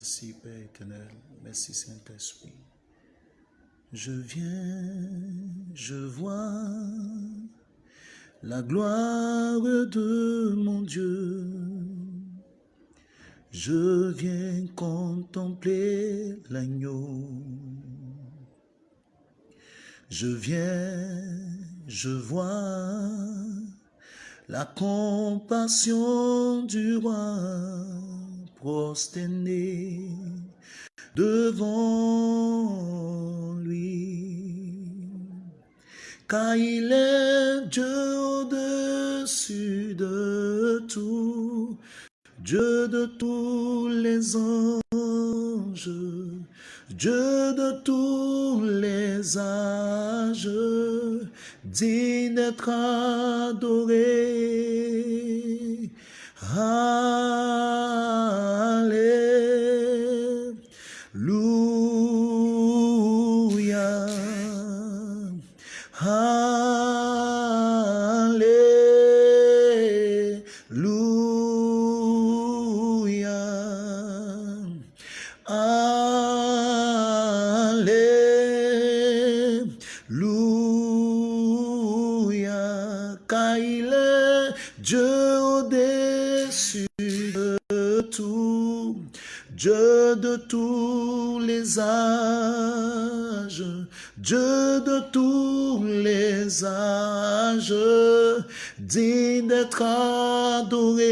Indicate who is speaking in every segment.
Speaker 1: Merci Père éternel, merci Saint-Esprit. Je viens, je vois la gloire de mon Dieu. Je viens contempler l'agneau. Je viens, je vois la compassion du roi prosterné devant lui. Car il est Dieu au-dessus de tout, Dieu de tous les anges, Dieu de tous les âges, digne d'être adoré. Alléluia. Alléluia. Dieu de tous les âges, digne d'être adoré.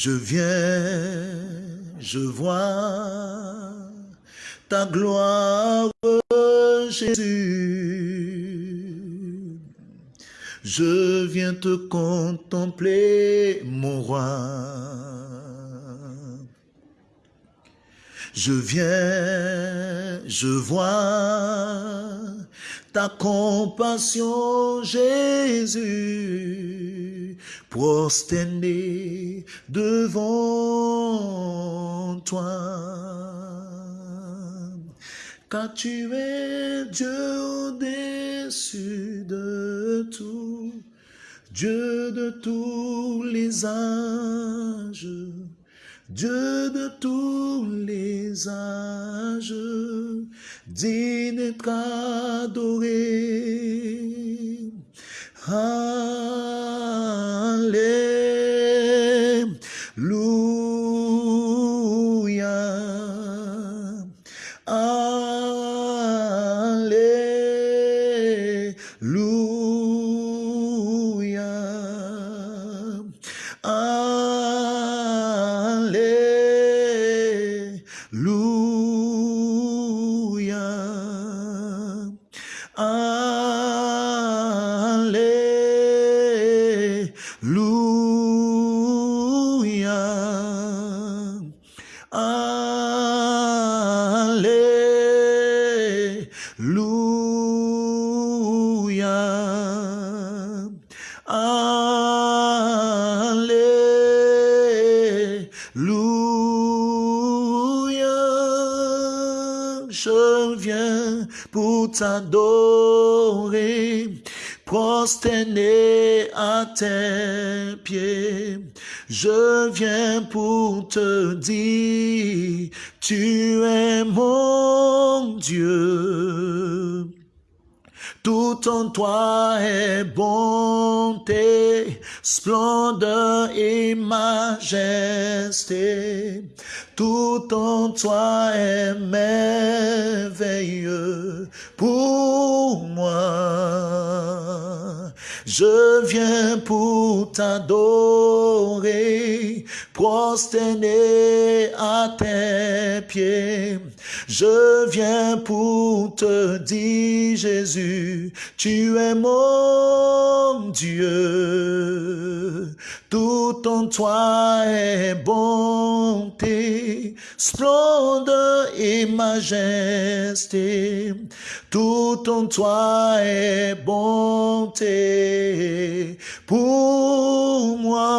Speaker 1: Je viens, je vois ta gloire, Jésus. Je viens te contempler, mon roi. Je viens, je vois ta compassion, Jésus, prosterné devant toi. Car tu es Dieu au-dessus de tout, Dieu de tous les âges, Dieu de tous les âges, digne d'être adoré. Alléluia. Je viens pour te dire, tu es mon Dieu. Tout en toi est bonté, splendeur et majesté. Tout en toi est merveilleux pour moi. Je viens pour t'adorer, prosterné à tes pieds. Je viens pour te dire, Jésus, tu es mon Dieu. Tout en toi est bonté, splendeur et majesté. Tout en toi est bonté pour moi.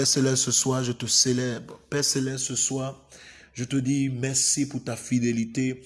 Speaker 1: Père Céleste, ce soir, je te célèbre. Père Céleste, ce soir, je te dis merci pour ta fidélité.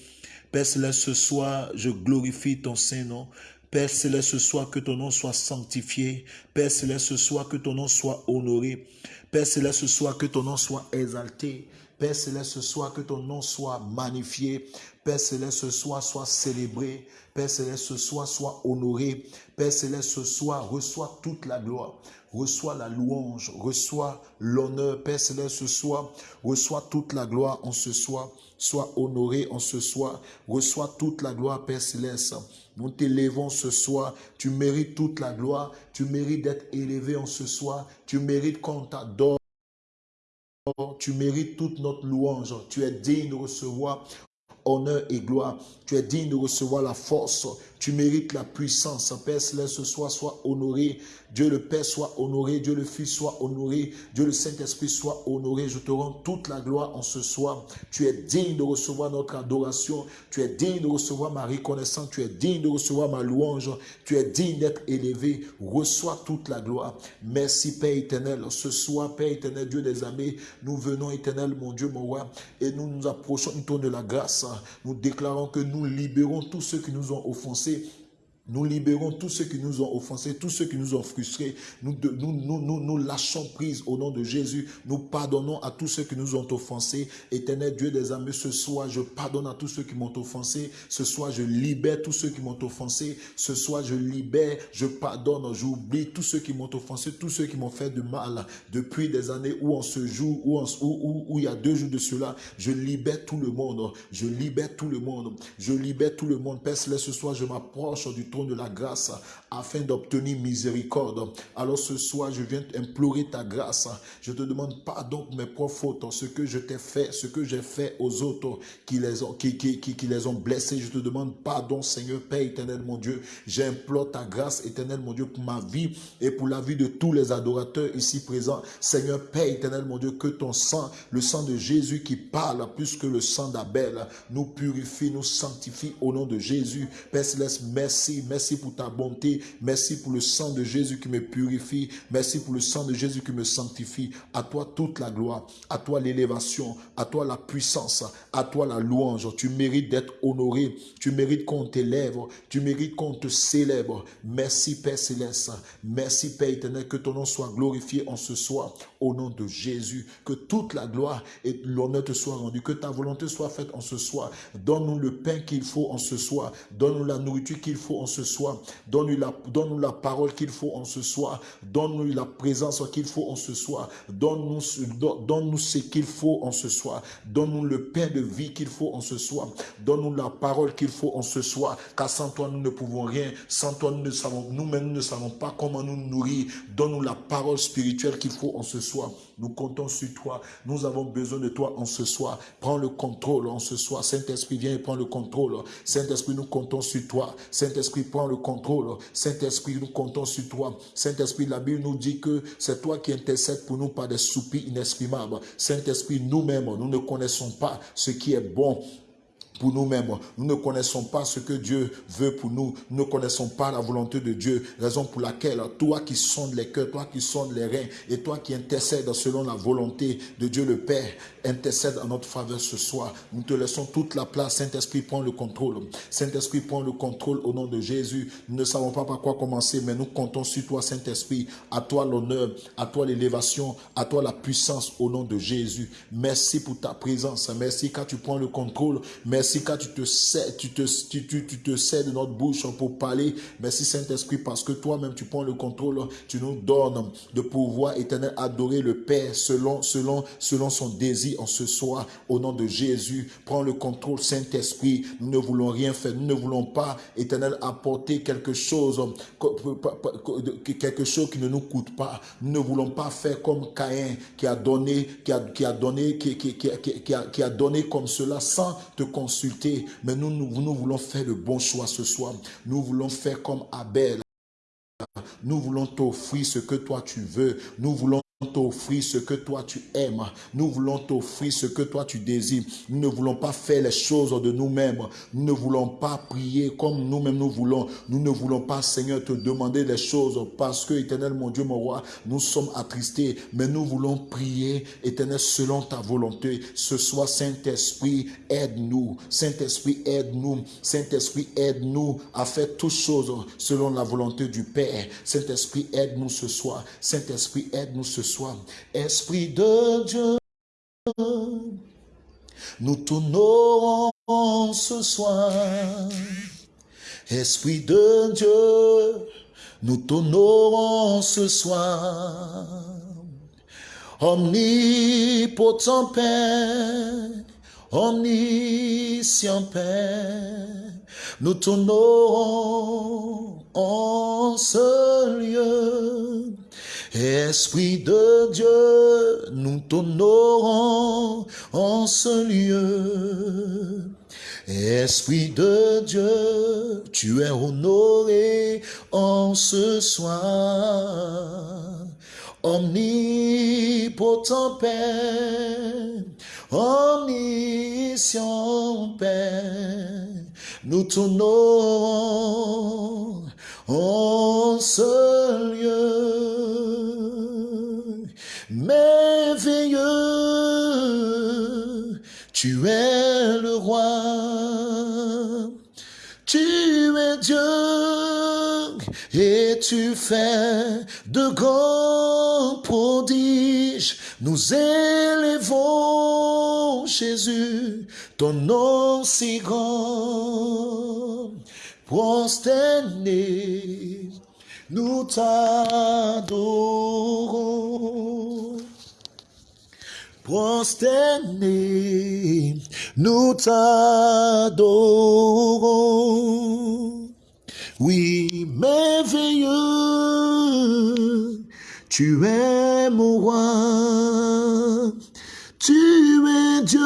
Speaker 1: Père Céleste, ce soir, je glorifie ton Saint-Nom. Père Céleste, ce soir, que ton nom soit sanctifié. Père Céleste, ce soir, que ton nom soit honoré. Père Céleste, ce soir, que ton nom soit exalté. Père Céleste, ce soir, que ton nom soit magnifié. Père Céleste, ce soir, soit célébré. Père Céleste, ce soir, soit honoré. Père Céleste, ce soir, reçois toute la gloire reçois la louange, reçois l'honneur, Père Céleste, ce soir, reçois toute la gloire en ce soir, sois honoré en ce soir, reçois toute la gloire, Père Céleste. Nous t'élevons ce soir, tu mérites toute la gloire, tu mérites d'être élevé en ce soir, tu mérites qu'on t'adore. Tu mérites toute notre louange. Tu es digne de recevoir honneur et gloire. Tu es digne de recevoir la force. Tu mérites la puissance. Père Céleste, ce soir, soit honoré. Dieu le Père soit honoré. Dieu le Fils soit honoré. Dieu le Saint-Esprit soit honoré. Je te rends toute la gloire en ce soir. Tu es digne de recevoir notre adoration. Tu es digne de recevoir ma reconnaissance. Tu es digne de recevoir ma louange. Tu es digne d'être élevé. Reçois toute la gloire. Merci Père éternel. Ce soir, Père éternel, Dieu des amis, nous venons éternel, mon Dieu, mon roi, et nous nous approchons du tour de la grâce. Nous déclarons que nous libérons tous ceux qui nous ont offensés c'est nous libérons tous ceux qui nous ont offensés, tous ceux qui nous ont frustrés. Nous, nous, nous, nous, lâchons prise au nom de Jésus. Nous pardonnons à tous ceux qui nous ont offensés. Éternel Dieu des amis, ce soir, je pardonne à tous ceux qui m'ont offensé. Ce soir, je libère tous ceux qui m'ont offensé. Ce soir, je libère, je pardonne, j'oublie tous ceux qui m'ont offensé, tous ceux qui m'ont fait de mal depuis des années où on se joue, où, où, où il y a deux jours de cela. Je libère tout le monde. Je libère tout le monde. Je libère tout le monde. Père, ce soir, je m'approche du de la grâce afin d'obtenir miséricorde. Alors ce soir, je viens implorer ta grâce. Je te demande pardon pour mes propres fautes, ce que je t'ai fait, ce que j'ai fait aux autres qui les, ont, qui, qui, qui, les ont blessés. Je te demande pardon, Seigneur Père éternel, mon Dieu. J'implore ta grâce éternelle, mon Dieu, pour ma vie et pour la vie de tous les adorateurs ici présents. Seigneur Père éternel, mon Dieu, que ton sang, le sang de Jésus qui parle plus que le sang d'Abel, nous purifie, nous sanctifie au nom de Jésus. Père Céleste, merci, merci pour ta bonté, merci pour le sang de Jésus qui me purifie, merci pour le sang de Jésus qui me sanctifie. À toi toute la gloire, à toi l'élévation, à toi la puissance, à toi la louange. Tu mérites d'être honoré, tu mérites qu'on t'élève, tu mérites qu'on te célèbre. Merci Père Céleste, merci Père éternel, que ton nom soit glorifié en ce soir au nom de Jésus. Que toute la gloire et l'honneur te soient rendus, que ta volonté soit faite en ce soir. Donne-nous le pain qu'il faut en ce soir, donne-nous la nourriture qu'il faut en ce soir. Donne-nous la, donne la parole qu'il faut en ce soir. Donne-nous la présence qu'il faut en ce soir. Donne-nous donne ce qu'il faut en ce soir. Donne-nous le pain de vie qu'il faut en ce soir. Donne-nous la parole qu'il faut en ce soir. Car sans toi, nous ne pouvons rien. Sans toi, nous ne savons, nous-mêmes, nous ne savons pas comment nous nourrir. Donne-nous la parole spirituelle qu'il faut en ce soir. Nous comptons sur toi. Nous avons besoin de toi en ce soir. Prends le contrôle en ce soir. Saint-Esprit, viens et prends le contrôle. Saint-Esprit, nous comptons sur toi. Saint-Esprit, prends le contrôle. Saint-Esprit, nous comptons sur toi. Saint-Esprit, la Bible nous dit que c'est toi qui intercèdes pour nous par des soupirs inexprimables. Saint-Esprit, nous-mêmes, nous ne connaissons pas ce qui est bon pour nous-mêmes. Nous ne connaissons pas ce que Dieu veut pour nous. Nous ne connaissons pas la volonté de Dieu. Raison pour laquelle toi qui sondes les cœurs, toi qui sondes les reins et toi qui intercèdes selon la volonté de Dieu le Père, intercède en notre faveur ce soir. Nous te laissons toute la place. Saint-Esprit, prend le contrôle. Saint-Esprit, prend le contrôle au nom de Jésus. Nous ne savons pas par quoi commencer, mais nous comptons sur toi, Saint-Esprit. À toi l'honneur, à toi l'élévation, à toi la puissance au nom de Jésus. Merci pour ta présence. Merci car tu prends le contrôle. Merci car tu te sais, tu te, tu, tu, te sais de notre bouche pour parler. Merci Saint-Esprit parce que toi-même tu prends le contrôle. Tu nous donnes de pouvoir éternel adorer le Père selon, selon, selon son désir en ce soir. Au nom de Jésus, prends le contrôle Saint-Esprit. Nous ne voulons rien faire. Nous ne voulons pas éternel apporter quelque chose, quelque chose qui ne nous coûte pas. Nous ne voulons pas faire comme Caïn qui a donné, qui a, qui a donné, qui, a, qui a donné comme cela sans te Mais nous, nous, nous voulons faire le bon choix ce soir. Nous voulons faire comme Abel. Nous voulons t'offrir ce que toi tu veux. Nous voulons t'offrir ce que toi tu aimes. Nous voulons t'offrir ce que toi tu désires. Nous ne voulons pas faire les choses de nous-mêmes. Nous ne voulons pas prier comme nous-mêmes nous voulons. Nous ne voulons pas, Seigneur, te demander des choses parce que, éternel, mon Dieu, mon roi, nous sommes attristés. Mais nous voulons prier, éternel, selon ta volonté. Ce soir, Saint-Esprit, aide-nous. Saint-Esprit, aide-nous. Saint-Esprit, aide-nous à faire toutes choses selon la volonté du Père. Saint-Esprit, aide-nous ce soir. Saint-Esprit, aide-nous ce soir. Esprit de Dieu, nous tournons ce soir. Esprit de Dieu, nous tournons ce soir. Omnipotent Père, omniscient Père, nous tournons en ce lieu Esprit de Dieu, nous t'honorons en ce lieu. Esprit de Dieu, tu es honoré en ce soir. Omnipotent Père, omniscient Père, nous t'honorons en ce lieu. Merveilleux, tu es le roi, tu es Dieu et tu fais de grands prodiges. Nous élevons Jésus, ton nom si grand prosterné, nous t'adorons. Prosterné, nous t'adorons. Oui, merveilleux, tu es mon roi, tu es Dieu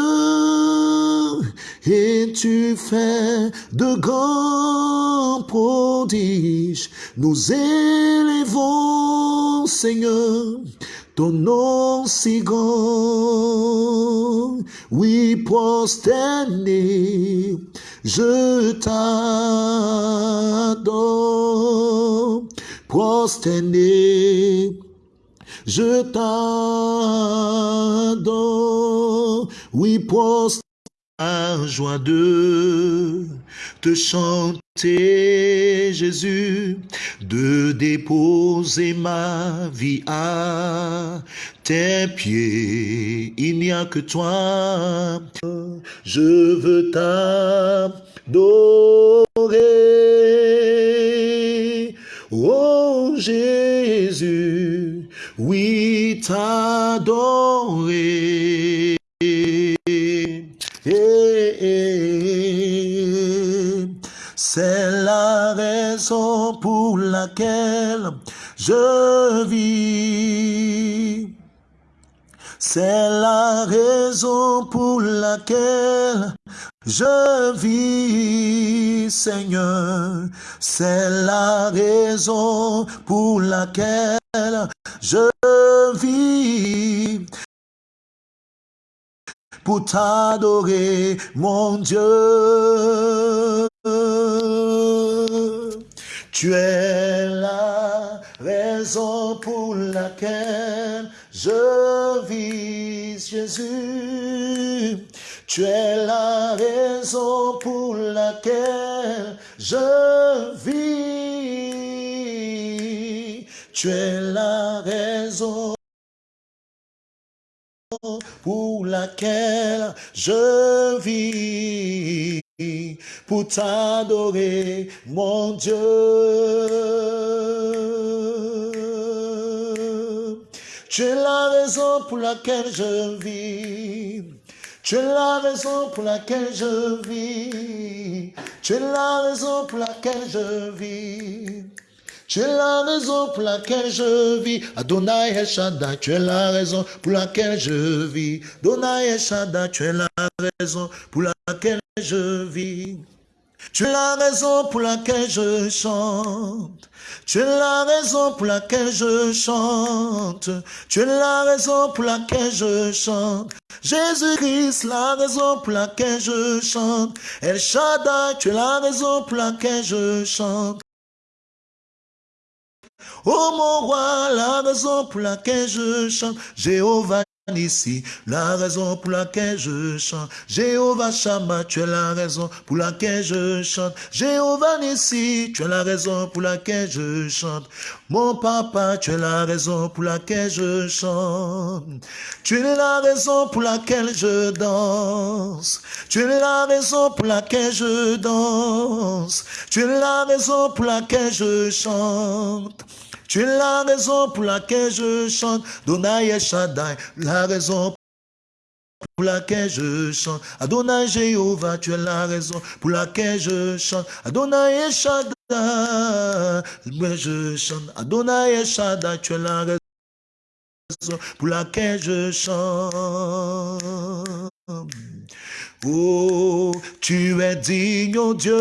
Speaker 1: et tu fais de grands prodiges. Nous élevons, Seigneur, ton nom si grand. Oui, prosterné, je t'adore. Prosterné, je t'adore. Oui, prosterné joie de te chanter, Jésus, de déposer ma vie à tes pieds. Il n'y a que toi. Je veux t'adorer. Oh Jésus, oui t'adorer. C'est la raison pour laquelle je vis. C'est la raison pour laquelle je vis, Seigneur. C'est la raison pour laquelle je vis pour t'adorer, mon Dieu. Tu es la raison pour laquelle je vis, Jésus. Tu es la raison pour laquelle je vis. Tu es la raison pour laquelle je vis, pour t'adorer, mon Dieu. Tu es la raison pour laquelle je vis. Tu es la raison pour laquelle je vis. Tu es la raison pour laquelle je vis. Tu es la raison pour laquelle je vis. Adonai El Shaddai, tu es la raison pour laquelle je vis. Adonai El Shaddai, tu es la raison pour laquelle je vis. Tu es la raison pour laquelle je chante. Tu es la raison pour laquelle je chante. Tu es la raison pour laquelle je chante. Jésus-Christ, la raison pour laquelle je chante. El Shaddai, tu es la raison pour laquelle je chante. Oh mon roi, la raison pour laquelle je chante, Jéhovah ici, la raison pour laquelle je chante. Jéhovah Shama, tu es la raison pour laquelle je chante. Jéhovah Nissi, tu es la raison pour laquelle je chante. Mon papa, tu es la raison pour laquelle je chante. Tu es la raison pour laquelle je danse. Tu es la raison pour laquelle je danse. Tu es la raison pour laquelle je chante. Tu es la raison pour laquelle je chante. Donai Shaddai, la raison pour laquelle je chante. Adonai Jéhovah, tu es la raison pour laquelle je chante. Adonai Shaddai, je chante. Adonai Shaddai, tu es la raison pour laquelle je chante. Oh, tu es digne, oh Dieu,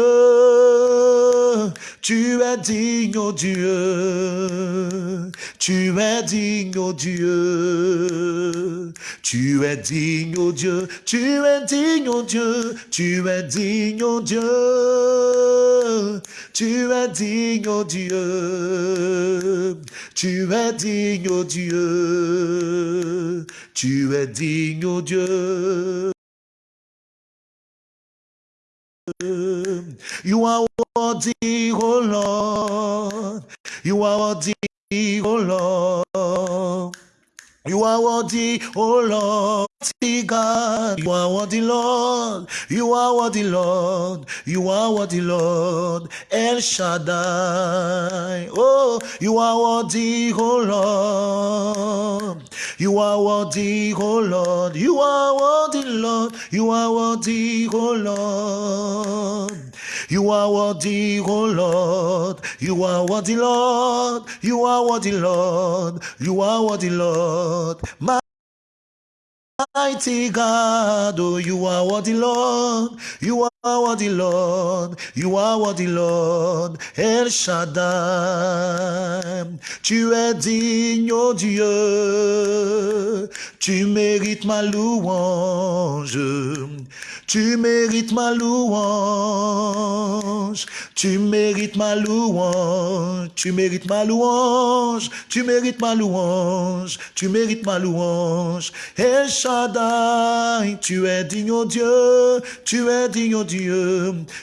Speaker 1: tu es digne, oh Dieu, tu es digne, oh Dieu, tu es digne, oh Dieu, tu es digne, oh Dieu, tu es digne, oh Dieu, tu es digne, oh Dieu, tu es digne, oh Dieu, tu es digne, oh Dieu. You are worthy, oh Lord. You are worthy, oh Lord. You are worthy, oh Lord. God, you are worthy, Lord. You are worthy, Lord. You are worthy, Lord. El Shaddai. Oh, you are worthy, oh Lord. You are worthy, oh Lord. You are worthy, Lord. You are worthy, oh Lord. You are worthy, oh Lord. You are worthy, Lord. You are worthy, Lord. You are worthy, Lord. Mighty God, oh, you are worthy, Lord. You are Lord. You are. Tu es digne, oh Dieu. Tu mérites ma louange. Tu mérites ma louange. Tu mérites ma louange. Tu mérites ma louange. Tu mérites ma louange. Tu mérites ma louange. El Shaddai, tu es digne, oh Dieu. Tu es digne, oh Dieu.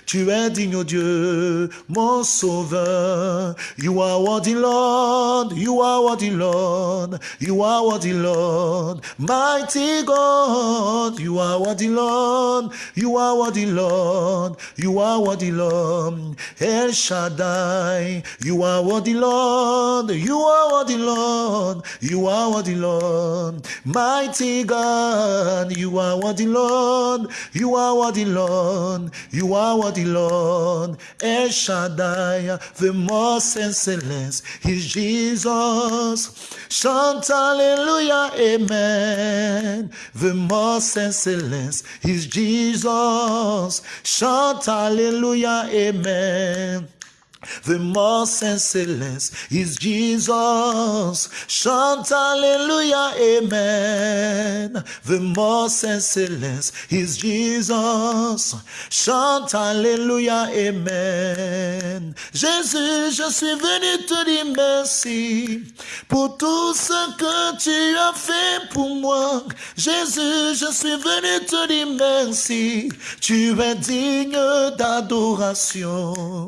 Speaker 1: Tu es digne, oh Dieu. Mon sauveur. You are worthy, Lord. You are worthy, Lord. You are worthy, Lord. Mighty God. You are worthy, Lord. You are worthy, Lord. You are worthy, Lord. El Shaddai. You are worthy, Lord. You are worthy, Lord. You are worthy, Lord. Mighty God. You are worthy, Lord. You are worthy, Lord. You are worthy, Lord. El Shaddai. The most excellence is Jesus. Chant Hallelujah, Amen. The most excellence is Jesus. Chant Hallelujah, Amen. The most excellence is Jesus. Chant Hallelujah, Amen. The most excellence is Jesus. Chante Alléluia, Amen. Jésus, je suis venu te dire merci pour tout ce que tu as fait pour moi. Jésus, je suis venu te dire merci. Tu es digne d'adoration.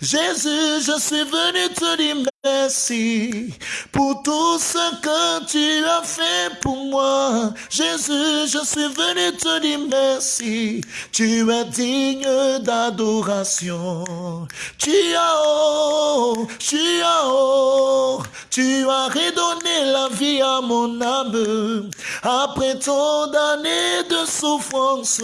Speaker 1: Jésus, je suis venu te dire merci pour tout ce que tu as fait pour moi. Jésus, je suis venu te dire merci. Tu es digne d'adoration. Tu as haut, tu as haut, tu as redonné la vie à mon âme. Après tant d'années de souffrance,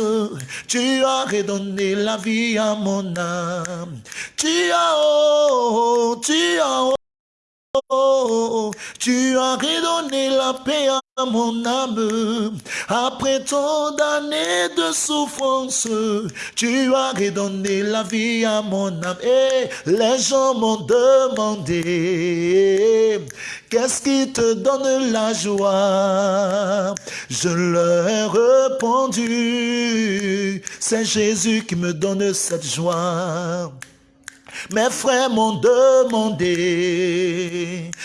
Speaker 1: tu as redonné la vie à mon âme. Tu as haut, tu as haut. Oh, tu as redonné la paix à mon âme. Après tant d'années de souffrance, tu as redonné la vie à mon âme. Et les gens m'ont demandé, qu'est-ce qui te donne la joie? Je leur ai répondu, c'est Jésus qui me donne cette joie. Mes frères m'ont demandé,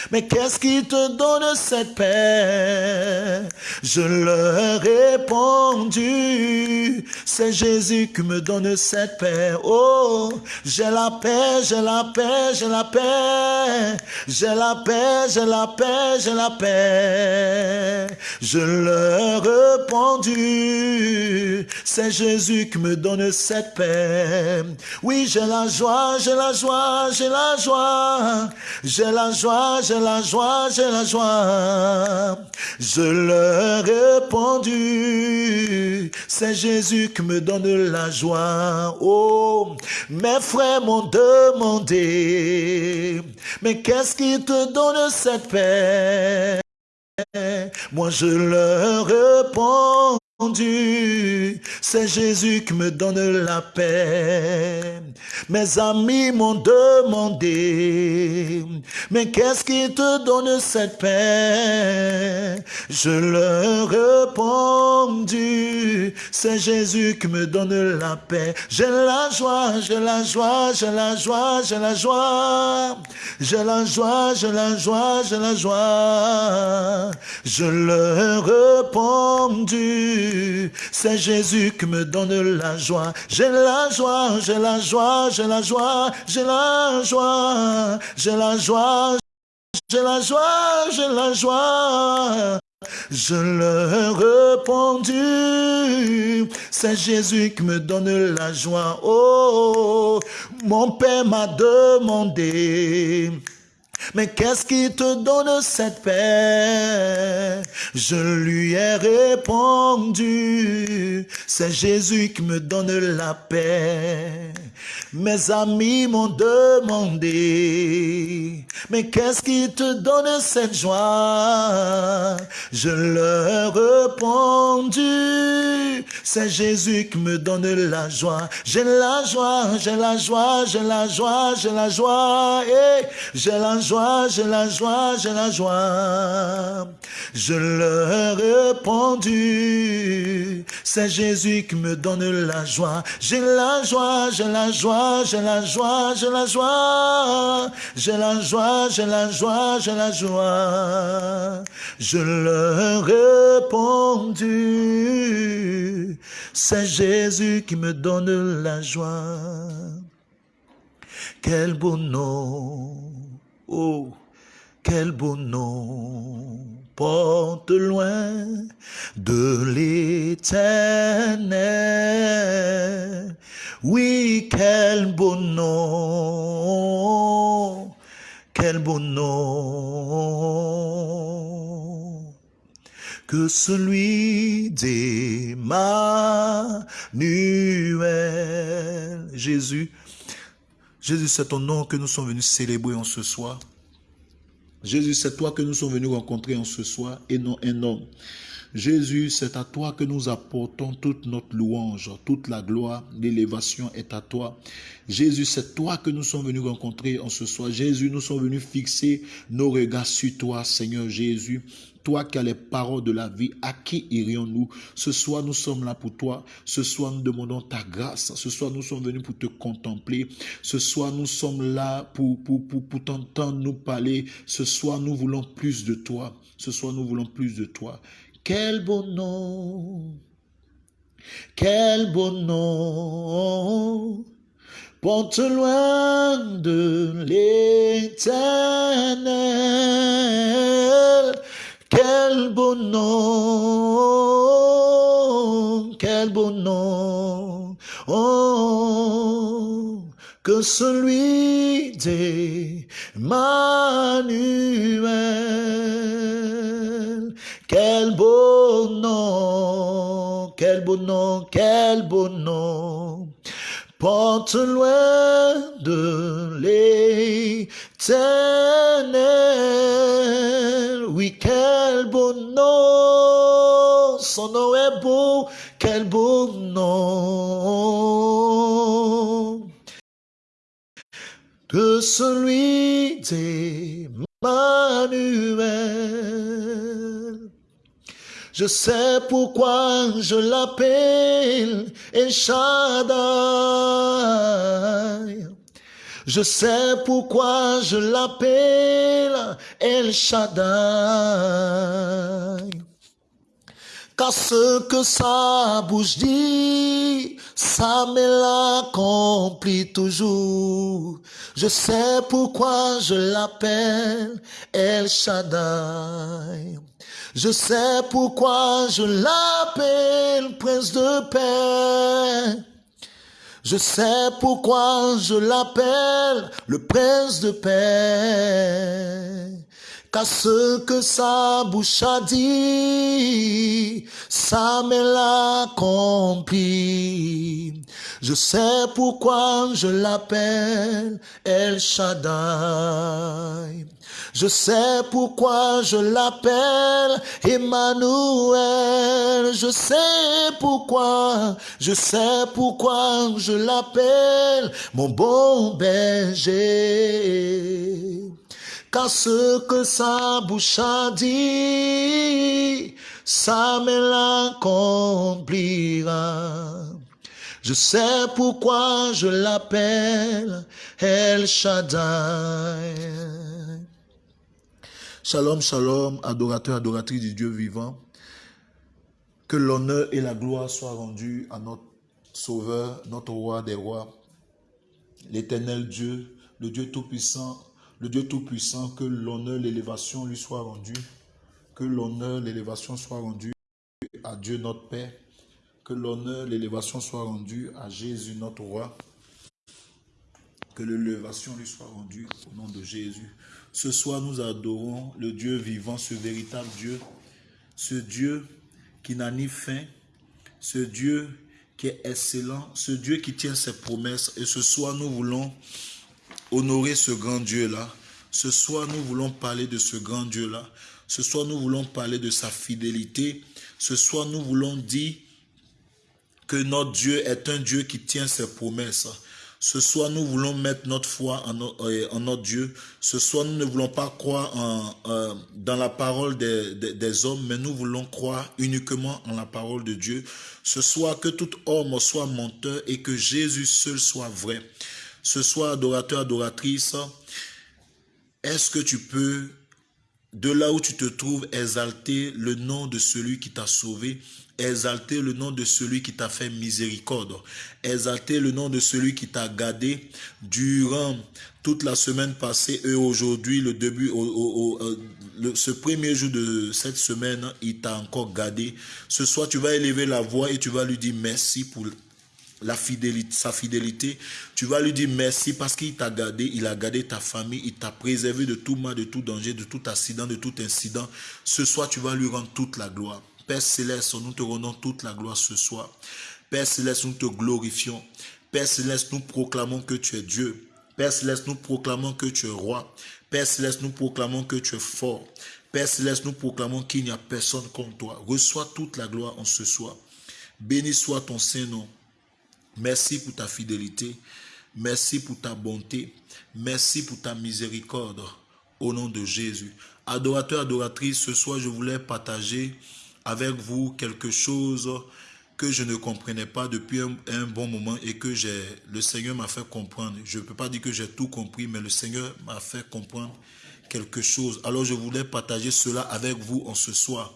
Speaker 1: mais qu'est-ce qui te donne cette paix? Je leur ai répondu, c'est Jésus qui me donne cette paix. Oh, j'ai la paix, j'ai la paix, j'ai la paix, j'ai la paix, j'ai la paix, j'ai la paix. Je leur ai répondu, c'est Jésus qui me donne cette paix. Oui, j'ai la joie, j'ai la joie, j'ai la joie, j'ai la joie, j'ai la joie, j'ai la joie. Je leur ai répondu, c'est Jésus qui me donne la joie. Oh, mes frères m'ont demandé, mais qu'est-ce qui te donne cette paix? Moi je leur réponds c'est Jésus qui me donne la paix. Mes amis m'ont demandé, mais qu'est-ce qui te donne cette paix? Je leur ai répondu, c'est Jésus qui me donne la paix. J'ai la joie, j'ai la joie, j'ai la joie, j'ai la joie. J'ai la joie, j'ai la joie, j'ai la joie. Je leur ai c'est Jésus qui me donne la joie. J'ai la joie, j'ai la joie, j'ai la joie, j'ai la joie, j'ai la joie, j'ai la joie, j'ai la joie. Je leur ai répondu, c'est Jésus qui me donne la joie. Oh, mon Père m'a demandé mais qu'est-ce qui te donne cette paix? Je lui ai répondu, c'est Jésus qui me donne la paix. Mes amis m'ont demandé, mais qu'est-ce qui te donne cette joie? Je leur ai répondu, c'est Jésus qui me donne la joie. J'ai la joie, j'ai la joie, j'ai la joie, j'ai la joie, et j'ai la joie j'ai la joie, j'ai la joie. Je leur ai répondu, c'est Jésus qui me donne la joie. J'ai la joie, j'ai la joie, j'ai la joie, j'ai la joie. J'ai la joie, j'ai la joie, j'ai la joie. Je leur ai répondu, c'est Jésus qui me donne la joie. Quel beau nom Oh, quel beau nom porte loin de l'éternel. Oui, quel beau nom, quel beau nom que celui d'Emmanuel. Jésus, Jésus, c'est ton nom que nous sommes venus célébrer en ce soir. Jésus, c'est toi que nous sommes venus rencontrer en ce soir et non un homme. Jésus, c'est à toi que nous apportons toute notre louange, toute la gloire, l'élévation est à toi. Jésus, c'est toi que nous sommes venus rencontrer en ce soir. Jésus, nous sommes venus fixer nos regards sur toi, Seigneur Jésus. Toi qui as les paroles de la vie, à qui irions-nous? Ce soir, nous sommes là pour toi. Ce soir, nous demandons ta grâce. Ce soir, nous sommes venus pour te contempler. Ce soir, nous sommes là pour, pour, pour, pour t'entendre nous parler. Ce soir, nous voulons plus de toi. Ce soir, nous voulons plus de toi. Quel beau nom Quel beau nom porte loin de l'éternel. Quel beau nom, quel beau nom, oh, que celui d'Emmanuel. Quel beau nom, quel beau nom, quel beau nom porte loin de Oui, quel beau nom, son nom est beau, quel beau nom. De celui d'Emmanuel. Je sais pourquoi je l'appelle El. Je sais pourquoi je l'appelle El Shaddai. Car ce que sa bouche dit, ça me l'accomplit toujours. Je sais pourquoi je l'appelle El Shaddai. Je sais pourquoi je l'appelle prince de paix. Je sais pourquoi je l'appelle le prince de paix. Car ce que sa bouche a dit, ça me l'accomplit. Je sais pourquoi je l'appelle El Shaddai. Je sais pourquoi je l'appelle Emmanuel. Je sais pourquoi, je sais pourquoi je l'appelle mon bon berger. Car ce que sa bouche a dit, ça me l'accomplira. Je sais pourquoi je l'appelle El Shaddai. Shalom, shalom, adorateur, adoratrice du Dieu vivant. Que l'honneur et la gloire soient rendus à notre Sauveur, notre Roi des Rois, l'éternel Dieu, le Dieu Tout-Puissant, le Dieu Tout-Puissant, que l'honneur, l'élévation lui soit rendue, que l'honneur, l'élévation soit rendue à Dieu notre Père, que l'honneur, l'élévation soit rendue à Jésus notre Roi, que l'élévation lui soit rendue au nom de Jésus. Ce soir, nous adorons le Dieu vivant, ce véritable Dieu, ce Dieu qui n'a ni fin, ce Dieu qui est excellent, ce Dieu qui tient ses promesses. Et ce soir, nous voulons honorer ce grand Dieu-là. Ce soir, nous voulons parler de ce grand Dieu-là. Ce soir, nous voulons parler de sa fidélité. Ce soir, nous voulons dire que notre Dieu est un Dieu qui tient ses promesses. Ce soir, nous voulons mettre notre foi en, euh, notre Dieu. Ce soir, nous ne voulons pas croire en, dans la parole des, des, hommes, mais nous voulons croire uniquement en la parole de Dieu. Ce soir, que tout homme soit menteur et que Jésus seul soit vrai. Ce soir, adorateur, adoratrice, est-ce que tu peux, de là où tu te trouves, exalter le nom de celui qui t'a sauvé Exalter le nom de celui qui t'a fait miséricorde. Exalter le nom de celui qui t'a gardé durant toute la semaine passée et aujourd'hui, le début, euh, ce premier jour de cette semaine, il t'a encore gardé. Ce soir, tu vas élever la voix et tu vas lui dire merci pour sa fidélité. Tu vas lui dire merci parce qu'il t'a gardé, il a gardé ta famille, il t'a préservé de tout mal, de tout danger, de tout accident, de tout incident. Ce soir, tu vas lui rendre toute la gloire. Père Céleste, nous te rendons toute la gloire ce soir. Père Céleste, nous te glorifions. Père Céleste, nous proclamons que tu es Dieu. Père Céleste, nous proclamons que tu es roi. Père Céleste, nous proclamons que tu es fort. Père Céleste, nous proclamons qu'il n'y a personne comme toi. Reçois toute la gloire en ce soir. Béni soit ton Saint-Nom. Merci pour ta fidélité. Merci pour ta bonté. Merci pour ta miséricorde. Au nom de Jésus. Adorateur, adoratrice, ce soir, je voulais partager avec vous quelque chose que je ne comprenais pas depuis un, bon moment et que le Seigneur m'a fait comprendre. Je ne peux pas dire que j'ai tout compris, mais le Seigneur m'a fait comprendre quelque chose. Alors je voulais partager cela avec vous en ce soir.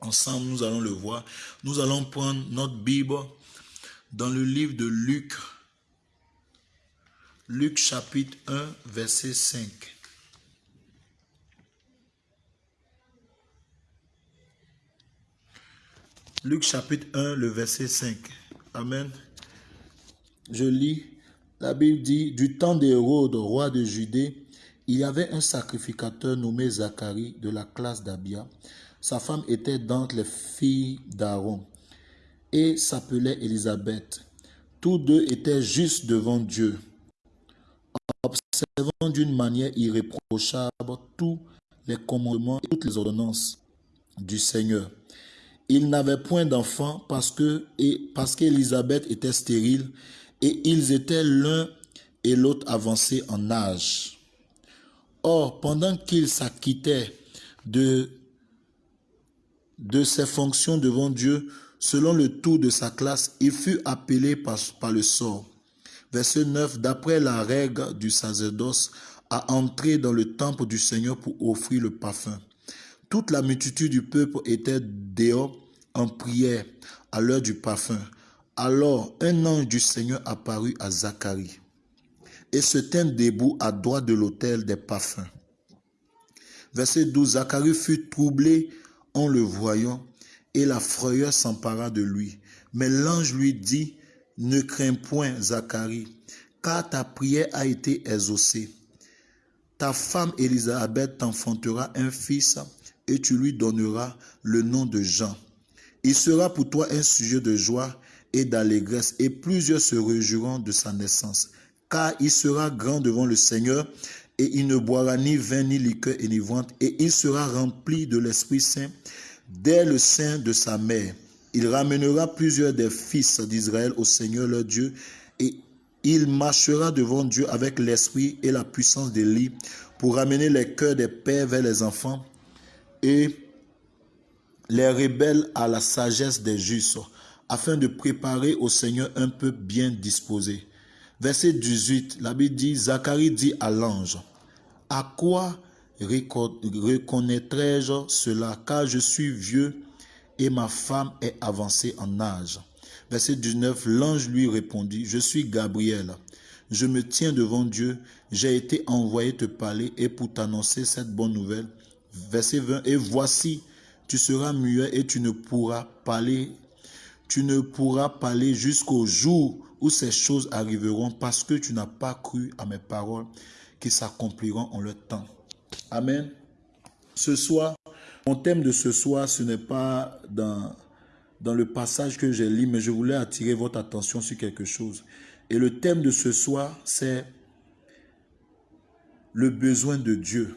Speaker 1: Ensemble, nous allons le voir. Nous allons prendre notre Bible dans le livre de Luc, Luc chapitre 1, verset 5. Luc chapitre 1, le verset 5. Amen. Je lis, la Bible dit, du temps d'Hérode, roi de Judée, il y avait un sacrificateur nommé Zacharie de la classe d'Abia. Sa femme était d'entre les filles d'Aaron et s'appelait Élisabeth. Tous deux étaient justes devant Dieu, observant d'une manière irréprochable tous les commandements et toutes les ordonnances du Seigneur. Ils n'avaient point d'enfants parce que et parce qu'Élisabeth était stérile et ils étaient l'un et l'autre avancés en âge. Or, pendant qu'il s'acquittait de, de ses fonctions devant Dieu, selon le tour de sa classe, il fut appelé par, le sort. Verset 9, d'après la règle du sacerdoce, à entrer dans le temple du Seigneur pour offrir le parfum. Toute la multitude du peuple était dehors en prière à l'heure du parfum. Alors un ange du Seigneur apparut à Zacharie et se tint debout à droite de l'autel des parfums. Verset 12. Zacharie fut troublé en le voyant et la frayeur s'empara de lui. Mais l'ange lui dit, ne crains point, Zacharie, car ta prière a été exaucée. Ta femme Élisabeth t'enfantera un fils et tu lui donneras le nom de Jean. Il sera pour toi un sujet de joie et d'allégresse et plusieurs se réjouiront de sa naissance car il sera grand devant le Seigneur, et il ne boira ni vin, ni liqueur enivrante, et il sera rempli de l'Esprit Saint dès le sein de sa mère. Il ramènera plusieurs des fils d'Israël au Seigneur leur Dieu, et il marchera devant Dieu avec l'esprit et la puissance d'Élie pour ramener les cœurs des pères vers les enfants et les rebelles à la sagesse des justes, afin de préparer au Seigneur un peuple bien disposé. Verset 18, la Bible dit, Zacharie dit à l'ange, à quoi reconnaîtrai-je cela car je suis vieux et ma femme est avancée en âge? Verset 19, l'ange lui répondit, je suis Gabriel, je me tiens devant Dieu, j'ai été envoyé te parler et pour t'annoncer cette bonne nouvelle. Verset 20, et voici, tu seras muet et tu ne pourras parler, tu ne pourras parler jusqu'au jour où ces choses arriveront parce que tu n'as pas cru à mes paroles qui s'accompliront en leur temps. Amen. Ce soir, mon thème de ce soir, ce n'est pas dans, dans le passage que j'ai lu, mais je voulais attirer votre attention sur quelque chose. Et le thème de ce soir, c'est le besoin de Dieu.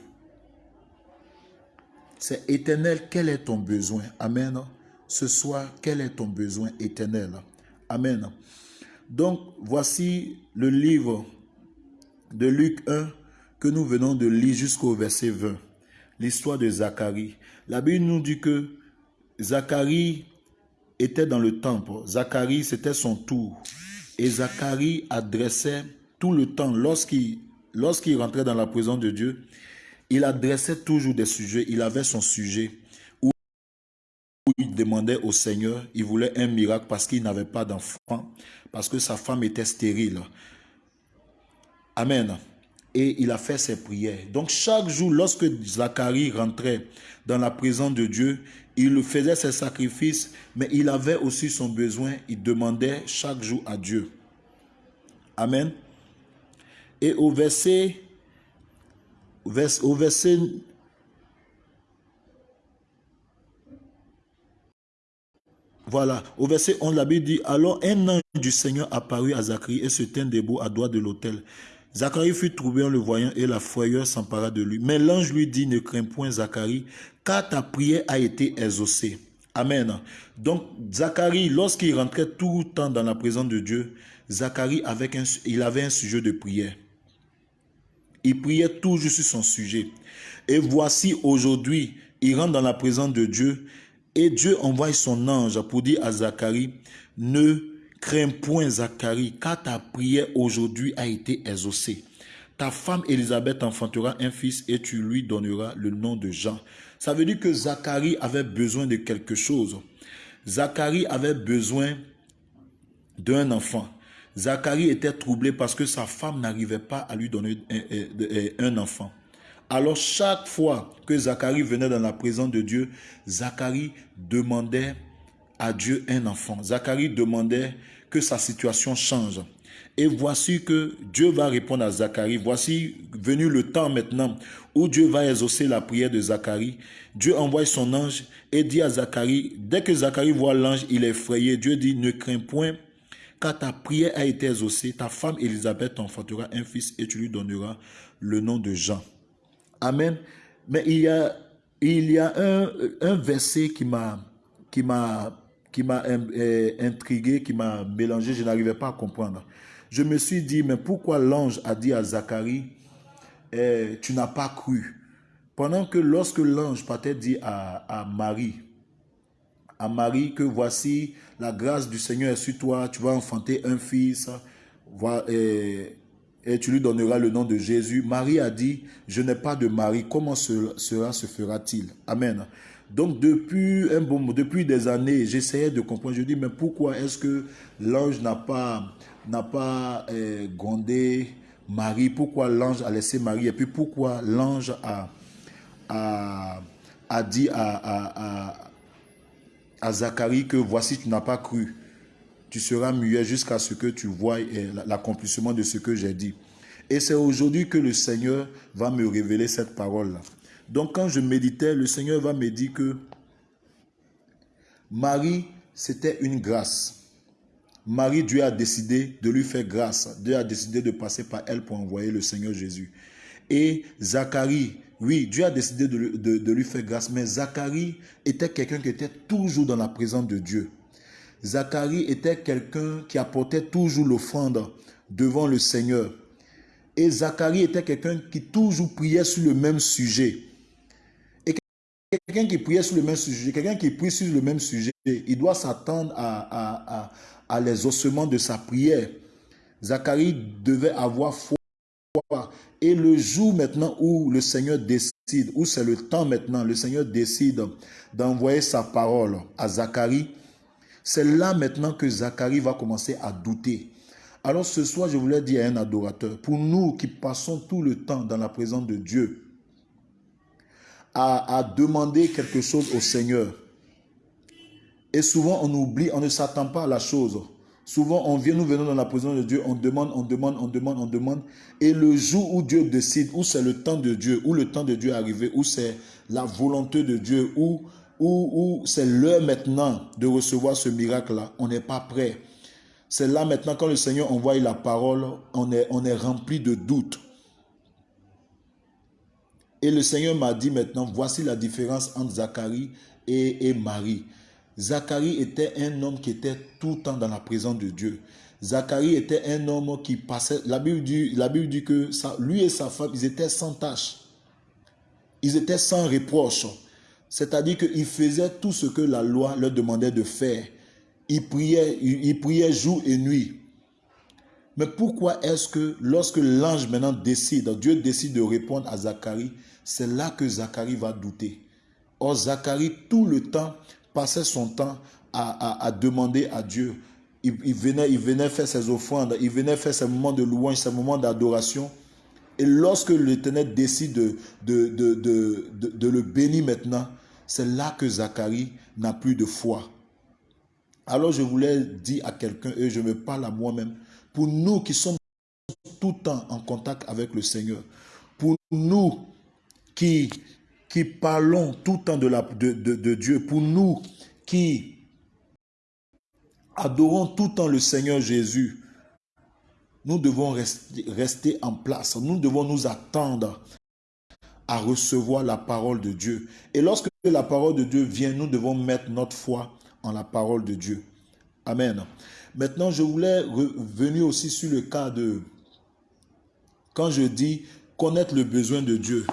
Speaker 1: C'est éternel, quel est ton besoin? Amen. Ce soir, quel est ton besoin éternel? Amen. Donc, voici le livre de Luc 1 que nous venons de lire jusqu'au verset 20. L'histoire de Zacharie. La Bible nous dit que Zacharie était dans le temple. Zacharie, c'était son tour. Et Zacharie adressait tout le temps, lorsqu'il lorsqu'il rentrait dans la présence de Dieu, il adressait toujours des sujets. Il avait son sujet il demandait au Seigneur, il voulait un miracle parce qu'il n'avait pas d'enfant, parce que sa femme était stérile. Amen. Et il a fait ses prières. Donc chaque jour, lorsque Zacharie rentrait dans la présence de Dieu, il faisait ses sacrifices, mais il avait aussi son besoin. Il demandait chaque jour à Dieu. Amen. Et au verset, au verset Voilà, au verset 11, la Bible dit, alors un ange du Seigneur apparut à Zacharie et se tint debout à droite de l'autel. Zacharie fut troublé en le voyant et la frayeur s'empara de lui. Mais l'ange lui dit, ne crains point Zacharie, car ta prière a été exaucée. Amen. Donc Zacharie, lorsqu'il rentrait tout le temps dans la présence de Dieu, Zacharie avec un, il avait un sujet de prière. Il priait toujours sur son sujet. Et voici aujourd'hui, il rentre dans la présence de Dieu et Dieu envoie son ange pour dire à Zacharie, ne crains point Zacharie, car ta prière aujourd'hui a été exaucée. Ta femme Élisabeth enfantera un fils et tu lui donneras le nom de Jean. Ça veut dire que Zacharie avait besoin de quelque chose. Zacharie avait besoin d'un enfant. Zacharie était troublé parce que sa femme n'arrivait pas à lui donner un, enfant. Alors chaque fois que Zacharie venait dans la présence de Dieu, Zacharie demandait à Dieu un enfant. Zacharie demandait que sa situation change. Et voici que Dieu va répondre à Zacharie. Voici venu le temps maintenant où Dieu va exaucer la prière de Zacharie. Dieu envoie son ange et dit à Zacharie, dès que Zacharie voit l'ange, il est effrayé. Dieu dit, ne crains point, car ta prière a été exaucée. Ta femme Élisabeth t'enfantera un fils et tu lui donneras le nom de Jean. Amen. Mais il y a, il y a un, un verset qui m'a qui m'a m'a euh, intrigué, qui m'a mélangé, je n'arrivais pas à comprendre. Je me suis dit, mais pourquoi l'ange a dit à Zacharie, eh, tu n'as pas cru? Pendant que lorsque l'ange partait dit à, Marie, à Marie que voici la grâce du Seigneur est sur toi, tu vas enfanter un fils, et, et tu lui donneras le nom de Jésus. Marie a dit, je n'ai pas de mari, comment cela se fera-t-il? Amen. Donc depuis un bon depuis des années, j'essayais de comprendre. Je dis mais pourquoi est-ce que l'ange n'a pas n'a pas euh, grondé Marie? Pourquoi l'ange a laissé Marie? Et puis pourquoi l'ange a, dit à, Zacharie que voici tu n'as pas cru. Tu seras muet jusqu'à ce que tu vois euh, l'accomplissement de ce que j'ai dit. Et c'est aujourd'hui que le Seigneur va me révéler cette parole-là. Donc quand je méditais, le Seigneur va me dire que Marie, c'était une grâce. Marie, Dieu a décidé de lui faire grâce. Dieu a décidé de passer par elle pour envoyer le Seigneur Jésus. Et Zacharie, oui, Dieu a décidé de, de lui faire grâce, mais Zacharie était quelqu'un qui était toujours dans la présence de Dieu. Zacharie était quelqu'un qui apportait toujours l'offrande devant le Seigneur. Et Zacharie était quelqu'un qui toujours priait sur le même sujet. Quelqu'un qui priait sur le même sujet, quelqu'un qui prie sur le même sujet, il doit s'attendre à, à, les ossements de sa prière. Zacharie devait avoir foi. Et le jour maintenant où le Seigneur décide, où c'est le temps maintenant, le Seigneur décide d'envoyer sa parole à Zacharie, c'est là maintenant que Zacharie va commencer à douter. Alors ce soir, je voulais dire à un adorateur, pour nous qui passons tout le temps dans la présence de Dieu, à, demander quelque chose au Seigneur. Et souvent, on oublie, on ne s'attend pas à la chose. Souvent, on vient, nous venons dans la présence de Dieu, on demande, on demande, on demande, on demande. Et le jour où Dieu décide, où c'est le temps de Dieu, où le temps de Dieu est arrivé, où c'est la volonté de Dieu, où, où, où c'est l'heure maintenant de recevoir ce miracle-là, on n'est pas prêt. C'est là maintenant, quand le Seigneur envoie la parole, on est, on est rempli de doutes. Et le Seigneur m'a dit maintenant, voici la différence entre Zacharie et, Marie. Zacharie était un homme qui était tout le temps dans la présence de Dieu. Zacharie était un homme qui passait, la Bible dit, que lui et sa femme, ils étaient sans tâche. Ils étaient sans reproche. C'est-à-dire qu'ils faisaient tout ce que la loi leur demandait de faire. Ils priaient, ils priaient jour et nuit. Mais pourquoi est-ce que lorsque l'ange maintenant décide, Dieu décide de répondre à Zacharie, c'est là que Zacharie va douter. Or, Zacharie, tout le temps, passait son temps à, demander à Dieu. Il, venait, il venait faire ses offrandes, il venait faire ses moments de louange, ses moments d'adoration. Et lorsque l'Éternel décide de, de, de, de, le bénir maintenant, c'est là que Zacharie n'a plus de foi. Alors je voulais dire à quelqu'un, et je me parle à moi-même, pour nous qui sommes tout le temps en contact avec le Seigneur, pour nous qui, qui parlons tout le temps de, Dieu, pour nous qui adorons tout le temps le Seigneur Jésus, nous devons rester en place. Nous devons nous attendre à recevoir la parole de Dieu. Et lorsque la parole de Dieu vient, nous devons mettre notre foi en la parole de Dieu. Amen. Maintenant, je voulais revenir aussi sur le cas de, quand je dis connaître le besoin de Dieu.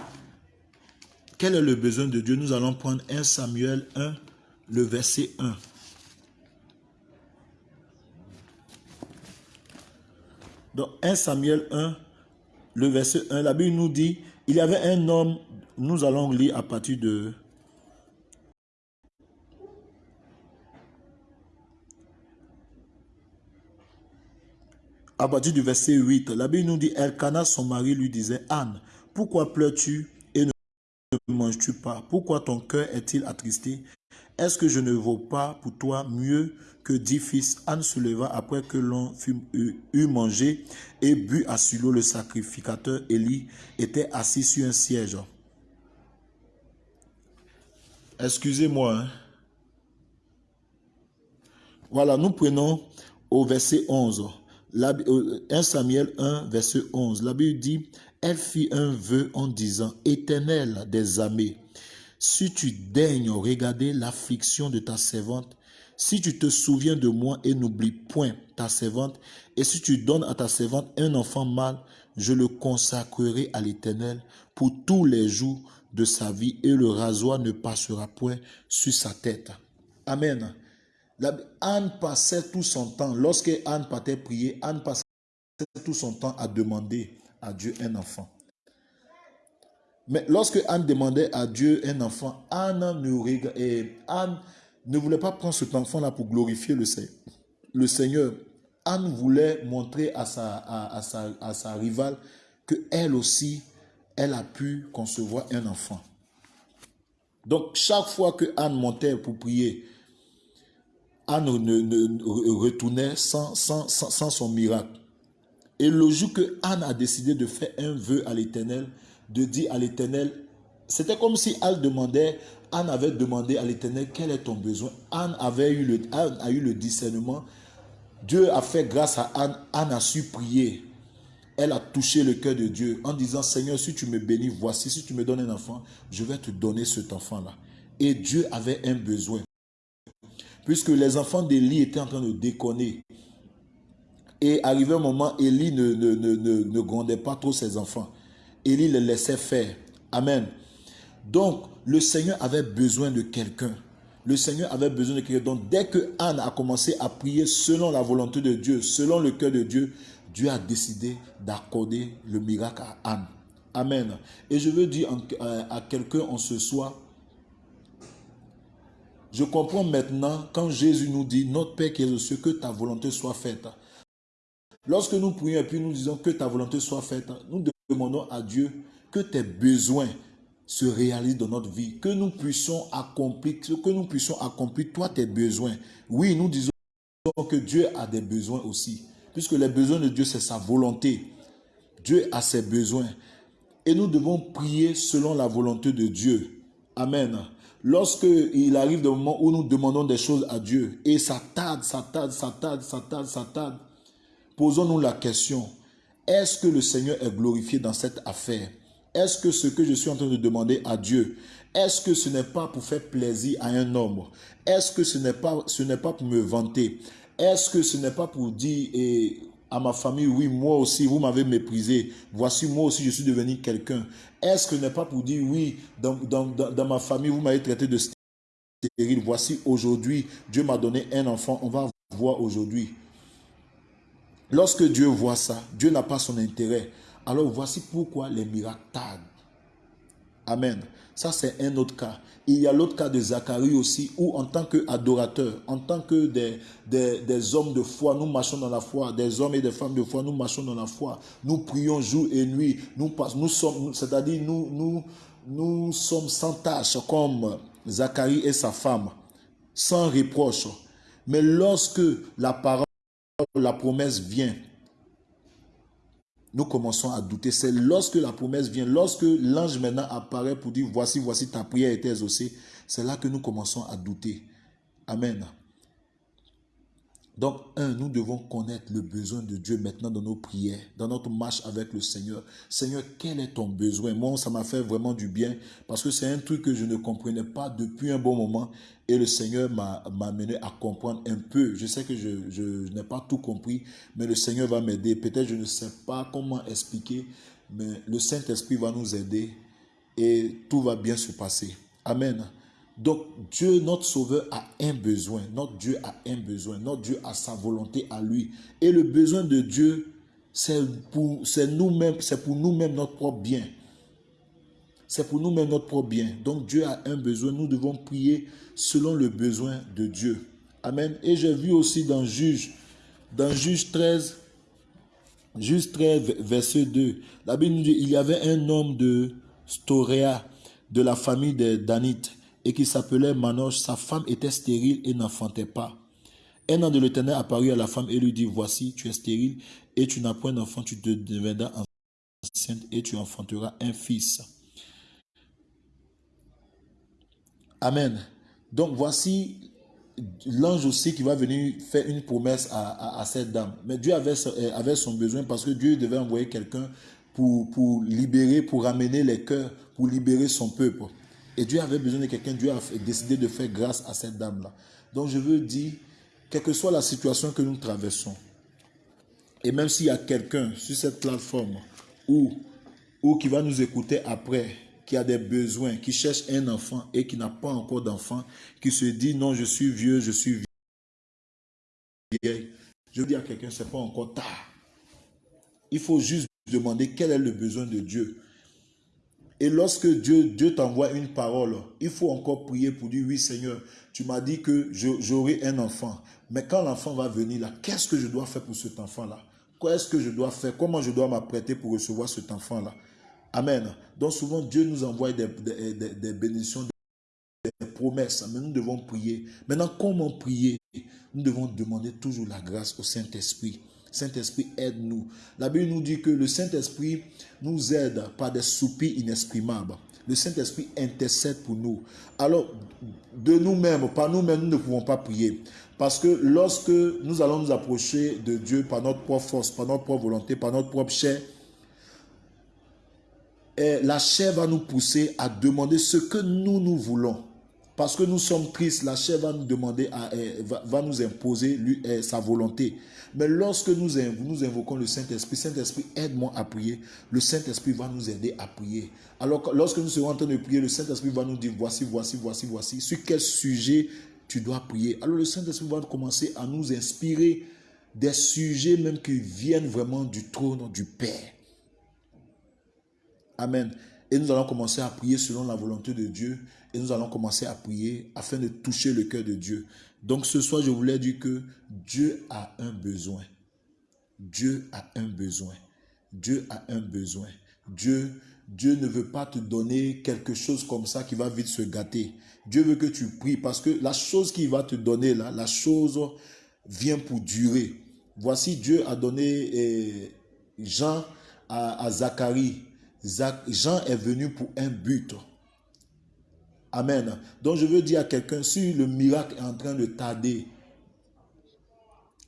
Speaker 1: Quel est le besoin de Dieu? Nous allons prendre 1 Samuel 1, le verset 1. Donc 1 Samuel 1, le verset 1, la Bible nous dit, il y avait un homme, nous allons lire à partir de... à partir du verset 8, la Bible nous dit, Elkana, son mari, lui disait, Anne, pourquoi pleures-tu? Ne manges-tu pas? Pourquoi ton cœur est-il attristé? Est-ce que je ne vaux pas pour toi mieux que dix fils? Anne se leva après que l'on eut mangé et bu à Silo. Le sacrificateur Élie était assis sur un siège. Excusez-moi. Hein. Voilà, nous prenons au verset 11. 1 euh, Samuel 1, verset 11. La Bible dit, elle fit un vœu en disant, Éternel des armées, si tu daignes regarder l'affliction de ta servante, si tu te souviens de moi et n'oublie point ta servante, et si tu donnes à ta servante un enfant mâle, je le consacrerai à l'Éternel pour tous les jours de sa vie, et le rasoir ne passera point sur sa tête. Amen. Anne passait tout son temps, lorsque Anne partait prier, Anne passait tout son temps à demander à Dieu un enfant. Mais lorsque Anne demandait à Dieu un enfant, Anne ne, et Anne ne voulait pas prendre cet enfant-là pour glorifier le, le Seigneur. Anne voulait montrer à sa, à, sa, à sa rivale qu'elle aussi, elle a pu concevoir un enfant. Donc, chaque fois que Anne montait pour prier, Anne ne, retournait sans, sans, sans, son miracle. Et le jour que Anne a décidé de faire un vœu à l'Éternel, de dire à l'Éternel, c'était comme si Anne demandait, Anne avait demandé à l'Éternel quel est ton besoin? Anne avait eu le, Anne a eu le discernement. Dieu a fait grâce à Anne. Anne a su prier. Elle a touché le cœur de Dieu en disant, Seigneur, si tu me bénis, voici, si tu me donnes un enfant, je vais te donner cet enfant-là. Et Dieu avait un besoin puisque les enfants d'Élie étaient en train de déconner. Et arrivé un moment, Élie ne, ne, ne, ne, grondait pas trop ses enfants. Élie les laissait faire. Amen. Donc, le Seigneur avait besoin de quelqu'un. Le Seigneur avait besoin de quelqu'un. Donc, dès que Anne a commencé à prier selon la volonté de Dieu, selon le cœur de Dieu, Dieu a décidé d'accorder le miracle à Anne. Amen. Et je veux dire à quelqu'un en ce soir, je comprends maintenant quand Jésus nous dit, notre Père qui est aux cieux, que ta volonté soit faite. Lorsque nous prions et puis nous disons que ta volonté soit faite, nous demandons à Dieu que tes besoins se réalisent dans notre vie, que nous puissions accomplir, que toi tes besoins. Oui, nous disons que Dieu a des besoins aussi, puisque les besoins de Dieu c'est sa volonté. Dieu a ses besoins. Et nous devons prier selon la volonté de Dieu. Amen. Lorsque il arrive des moments où nous demandons des choses à Dieu et ça tarde, ça tarde, ça tarde, ça tarde, ça tarde, posons-nous la question, est-ce que le Seigneur est glorifié dans cette affaire? Est-ce que ce que je suis en train de demander à Dieu, est-ce que ce n'est pas pour faire plaisir à un homme? Est-ce que ce n'est pas, pour me vanter? Est-ce que ce n'est pas pour dire, et à ma famille, oui, moi aussi, vous m'avez méprisé. Voici, moi aussi, je suis devenu quelqu'un. Est-ce que ce n'est pas pour dire, oui, dans, dans, dans, ma famille, vous m'avez traité de stérile. Voici, aujourd'hui, Dieu m'a donné un enfant. On va voir aujourd'hui. Lorsque Dieu voit ça, Dieu n'a pas son intérêt. Alors voici pourquoi les miracles tardent. Amen. Ça, c'est un autre cas. Il y a l'autre cas de Zacharie aussi, où en tant qu'adorateur, en tant que des, hommes de foi, nous marchons dans la foi, des hommes et des femmes de foi, nous marchons dans la foi, nous prions jour et nuit, nous, nous sommes, c'est-à-dire nous, nous, nous sommes sans tâche comme Zacharie et sa femme, sans reproche. Mais lorsque la parole, la promesse vient, nous commençons à douter. C'est lorsque la promesse vient, lorsque l'ange maintenant apparaît pour dire, voici, voici, ta prière est exaucée, c'est là que nous commençons à douter. Amen. Donc, un, nous devons connaître le besoin de Dieu maintenant dans nos prières, dans notre marche avec le Seigneur. Seigneur, quel est ton besoin? Moi, ça m'a fait vraiment du bien parce que c'est un truc que je ne comprenais pas depuis un bon moment et le Seigneur m'a amené à comprendre un peu. Je sais que je, n'ai pas tout compris, mais le Seigneur va m'aider. Peut-être je ne sais pas comment expliquer, mais le Saint-Esprit va nous aider et tout va bien se passer. Amen. Donc Dieu, notre Sauveur, a un besoin. Notre Dieu a un besoin. Notre Dieu a sa volonté à lui. Et le besoin de Dieu, c'est pour nous-mêmes, c'est pour nous-mêmes notre propre bien. C'est pour nous-mêmes notre propre bien. Donc Dieu a un besoin. Nous devons prier selon le besoin de Dieu. Amen. Et j'ai vu aussi dans Juge, dans Juge 13, juste 13, verset 2. La Bible nous dit, il y avait un homme de Storéa, de la famille de Danite, et qui s'appelait Manoche. Sa femme était stérile et n'enfantait pas. Un an de l'Éternel apparut à la femme et lui dit, voici, tu es stérile et tu n'as point d'enfant, tu te deviendras enceinte et tu enfanteras un fils. Amen. Donc voici l'ange aussi qui va venir faire une promesse à, cette dame. Mais Dieu avait, euh, avait, son besoin parce que Dieu devait envoyer quelqu'un pour libérer, pour ramener les cœurs, pour libérer son peuple. Et Dieu avait besoin de quelqu'un. Dieu a décidé de faire grâce à cette dame-là. Donc je veux dire, quelle que soit la situation que nous traversons, et même s'il y a quelqu'un sur cette plateforme ou, ou qui va nous écouter après, qui a des besoins, qui cherche un enfant et qui n'a pas encore d'enfant, qui se dit non, je suis vieux, je suis vieille. Je dis à quelqu'un, c'est pas encore tard. Il faut juste demander quel est le besoin de Dieu. Et lorsque Dieu, Dieu t'envoie une parole, il faut encore prier pour dire, oui Seigneur, tu m'as dit que j'aurai un enfant. Mais quand l'enfant va venir là, qu'est-ce que je dois faire pour cet enfant-là? Qu'est-ce que je dois faire? Comment je dois m'apprêter pour recevoir cet enfant-là? Amen. Donc souvent, Dieu nous envoie des, des, bénédictions, des promesses, mais nous devons prier. Maintenant, comment prier? Nous devons demander toujours la grâce au Saint-Esprit. Saint-Esprit, aide-nous. La Bible nous dit que le Saint-Esprit nous aide par des soupirs inexprimables. Le Saint-Esprit intercède pour nous. Alors, de nous-mêmes, par nous-mêmes, nous ne pouvons pas prier. Parce que lorsque nous allons nous approcher de Dieu par notre propre force, par notre propre volonté, par notre propre chair, la chair va nous pousser à demander ce que nous, nous voulons. Parce que nous sommes tristes, la chair va nous demander, eh, va, nous imposer eh, sa volonté. Mais lorsque nous, nous invoquons le Saint-Esprit, Saint-Esprit, aide-moi à prier. Le Saint-Esprit va nous aider à prier. Alors, lorsque nous serons en train de prier, le Saint-Esprit va nous dire, voici, voici, voici, voici, sur quel sujet tu dois prier. Alors, le Saint-Esprit va commencer à nous inspirer des sujets même qui viennent vraiment du trône du Père. Amen. Et nous allons commencer à prier selon la volonté de Dieu. Et nous allons commencer à prier afin de toucher le cœur de Dieu. Donc ce soir, je voulais dire que Dieu a un besoin. Dieu a un besoin. Dieu a un besoin. Dieu, Dieu ne veut pas te donner quelque chose comme ça qui va vite se gâter. Dieu veut que tu pries parce que la chose qu'il va te donner là, la chose vient pour durer. Voici Dieu a donné eh, Jean à Zacharie Jean est venu pour un but. Amen. Donc je veux dire à quelqu'un, si le miracle est en train de tarder,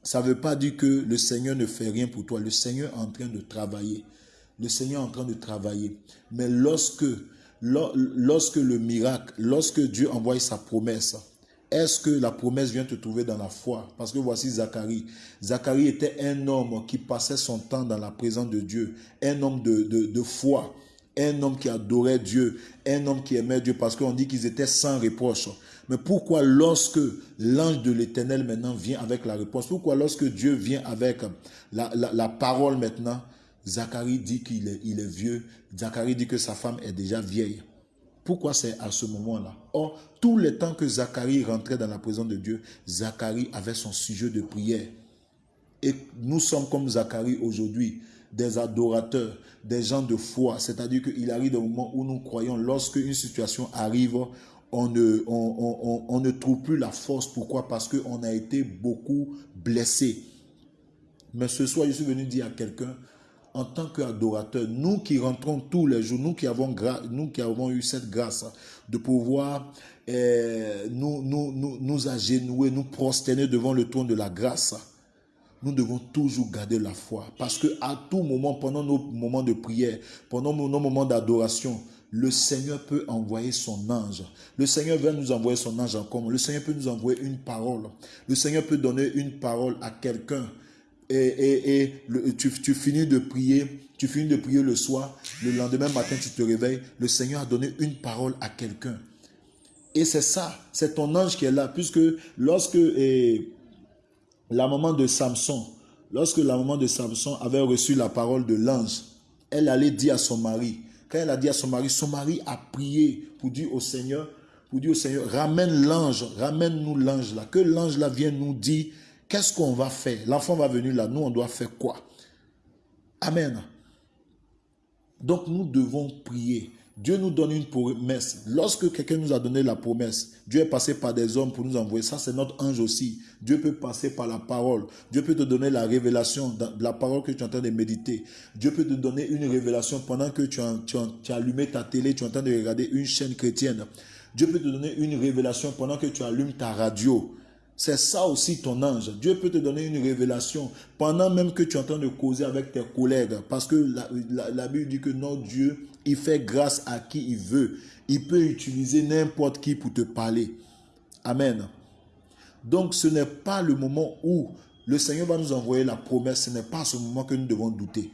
Speaker 1: ça ne veut pas dire que le Seigneur ne fait rien pour toi. Le Seigneur est en train de travailler. Le Seigneur est en train de travailler. Mais lorsque, le miracle, lorsque Dieu envoie sa promesse, est-ce que la promesse vient te trouver dans la foi? Parce que voici Zacharie. Zacharie était un homme qui passait son temps dans la présence de Dieu, un homme de, foi, un homme qui adorait Dieu, un homme qui aimait Dieu, parce qu'on dit qu'ils étaient sans reproche. Mais pourquoi lorsque l'ange de l'éternel maintenant vient avec la réponse, pourquoi lorsque Dieu vient avec la, la, parole maintenant, Zacharie dit qu'il est, il est vieux, Zacharie dit que sa femme est déjà vieille. Pourquoi c'est à ce moment-là? Or, tous les temps que Zacharie rentrait dans la présence de Dieu, Zacharie avait son sujet de prière. Et nous sommes comme Zacharie aujourd'hui, des adorateurs, des gens de foi. C'est-à-dire qu'il arrive un moment où nous croyons, lorsque une situation arrive, on ne, on, on ne trouve plus la force. Pourquoi? Parce qu'on a été beaucoup blessé. Mais ce soir, je suis venu dire à quelqu'un, en tant qu'adorateur, nous qui rentrons tous les jours, nous qui avons, nous qui avons eu cette grâce de pouvoir eh, nous, nous, nous, nous agenouer, nous prosterner devant le trône de la grâce, nous devons toujours garder la foi. Parce que à tout moment, pendant nos moments de prière, pendant nos moments d'adoration, le Seigneur peut envoyer son ange. Le Seigneur veut nous envoyer son ange en. Le Seigneur peut nous envoyer une parole. Le Seigneur peut donner une parole à quelqu'un et, tu, finis de prier, tu finis de prier le soir, le lendemain matin tu te réveilles, le Seigneur a donné une parole à quelqu'un. Et c'est ça, c'est ton ange qui est là, puisque lorsque la maman de Samson, lorsque la maman de Samson avait reçu la parole de l'ange, elle allait dire à son mari, quand elle a dit à son mari, son mari a prié pour dire au Seigneur, pour dire au Seigneur, ramène l'ange, ramène-nous l'ange là, que l'ange là vienne nous dire Qu'est-ce qu'on va faire? L'enfant va venir là, nous on doit faire quoi? Amen. Donc nous devons prier. Dieu nous donne une promesse. Lorsque quelqu'un nous a donné la promesse, Dieu est passé par des hommes pour nous envoyer. Ça, c'est notre ange aussi. Dieu peut passer par la parole. Dieu peut te donner la révélation de la parole que tu es en train de méditer. Dieu peut te donner une révélation pendant que tu as, allumé ta télé, tu es en train de regarder une chaîne chrétienne. Dieu peut te donner une révélation pendant que tu allumes ta radio. C'est ça aussi ton ange. Dieu peut te donner une révélation pendant même que tu es en train de causer avec tes collègues. Parce que la, Bible dit que notre Dieu, il fait grâce à qui il veut. Il peut utiliser n'importe qui pour te parler. Amen. Donc ce n'est pas le moment où le Seigneur va nous envoyer la promesse. Ce n'est pas ce moment que nous devons douter.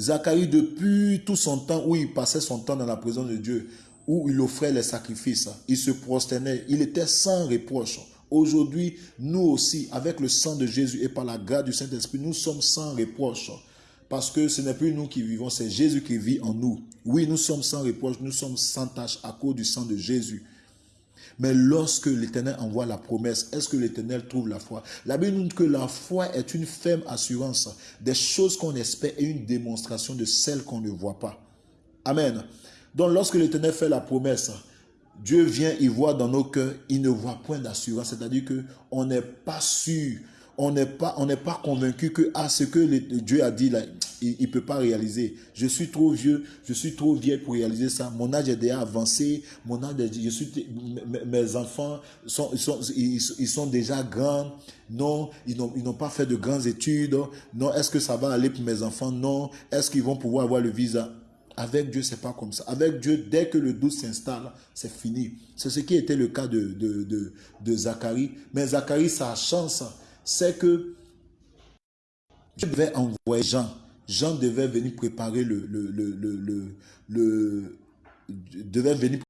Speaker 1: Zacharie, depuis tout son temps où il passait son temps dans la présence de Dieu, où il offrait les sacrifices, il se prosternait, il était sans reproche. Aujourd'hui, nous aussi, avec le sang de Jésus et par la grâce du Saint-Esprit, nous sommes sans reproche. Parce que ce n'est plus nous qui vivons, c'est Jésus qui vit en nous. Oui, nous sommes sans reproche, nous sommes sans tâche à cause du sang de Jésus. Mais lorsque l'Éternel envoie la promesse, est-ce que l'Éternel trouve la foi? La Bible nous dit que la foi est une ferme assurance des choses qu'on espère et une démonstration de celles qu'on ne voit pas. Amen. Donc lorsque l'Éternel fait la promesse, Dieu vient, il voit dans nos cœurs, il ne voit point d'assurance. C'est-à-dire qu'on n'est pas sûr, on n'est pas, on pas convaincu que ah, ce que Dieu a dit il ne peut pas réaliser. Je suis trop vieux, je suis trop vieille pour réaliser ça. Mon âge est déjà avancé, mon âge, je suis, mes enfants sont, ils, sont, déjà grands. Non, ils n'ont pas fait de grandes études. Non, est-ce que ça va aller pour mes enfants? Non. Est-ce qu'ils vont pouvoir avoir le visa? Avec Dieu, c'est pas comme ça. Avec Dieu, dès que le doute s'installe, c'est fini. C'est ce qui était le cas de, de, de, Zacharie. Mais Zacharie, sa chance, c'est que Dieu devait envoyer Jean. Jean devait venir préparer le, le, le, le, devait venir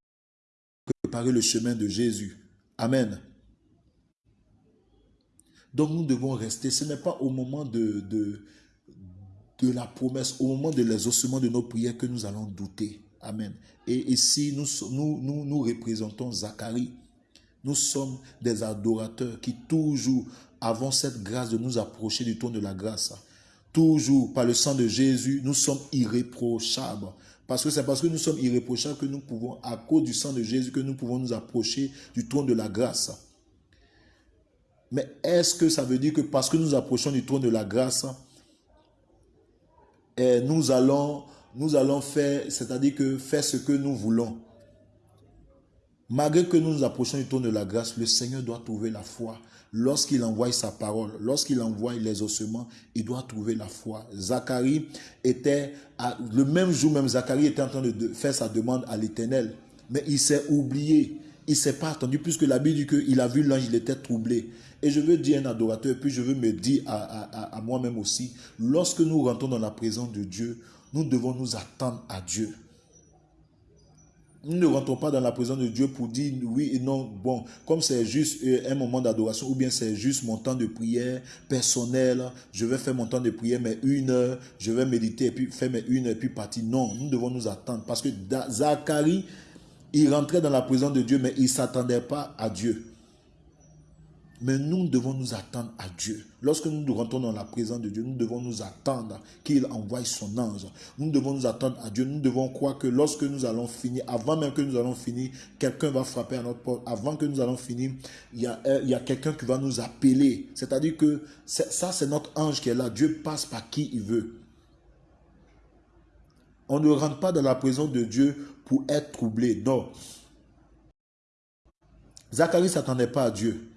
Speaker 1: préparer le chemin de Jésus. Amen. Donc nous devons rester. Ce n'est pas au moment de, de, de la promesse, au moment de l'exaucement de nos prières, que nous allons douter. Amen. Et ici, nous, nous, nous, nous représentons Zacharie. Nous sommes des adorateurs qui toujours avons cette grâce de nous approcher du trône de la grâce. Toujours, par le sang de Jésus, nous sommes irréprochables. Parce que c'est parce que nous sommes irréprochables que nous pouvons, à cause du sang de Jésus, que nous pouvons nous approcher du trône de la grâce. Mais est-ce que ça veut dire que parce que nous approchons du trône de la grâce, et nous allons, nous allons faire, c'est-à-dire que faire ce que nous voulons. Malgré que nous nous approchons du trône de la grâce, le Seigneur doit trouver la foi. Lorsqu'il envoie sa parole, lorsqu'il envoie les ossements, il doit trouver la foi. Zacharie était, le même jour même, Zacharie était en train de faire sa demande à l'éternel. Mais il s'est oublié. Il s'est pas attendu puisque la Bible dit qu'il a vu l'ange, il était troublé. Et je veux dire un adorateur, puis je veux me dire à, moi-même aussi, lorsque nous rentrons dans la présence de Dieu, nous devons nous attendre à Dieu. Nous ne rentrons pas dans la présence de Dieu pour dire oui et non. Bon, comme c'est juste euh, un moment d'adoration ou bien c'est juste mon temps de prière personnel, je vais faire mon temps de prière, mais une heure, je vais méditer et puis faire mes une heure et puis partir. Non, nous devons nous attendre parce que Zacharie, il rentrait dans la présence de Dieu, mais il ne s'attendait pas à Dieu. Mais nous devons nous attendre à Dieu. Lorsque nous rentrons dans la présence de Dieu, nous devons nous attendre qu'il envoie son ange. Nous devons nous attendre à Dieu. Nous devons croire que lorsque nous allons finir, avant même que nous allons finir, quelqu'un va frapper à notre porte. Avant que nous allons finir, il y a, euh, a quelqu'un qui va nous appeler. C'est-à-dire que ça, c'est notre ange qui est là. Dieu passe par qui il veut. On ne rentre pas dans la présence de Dieu pour être troublé. Non. Zacharie ne s'attendait pas à Dieu.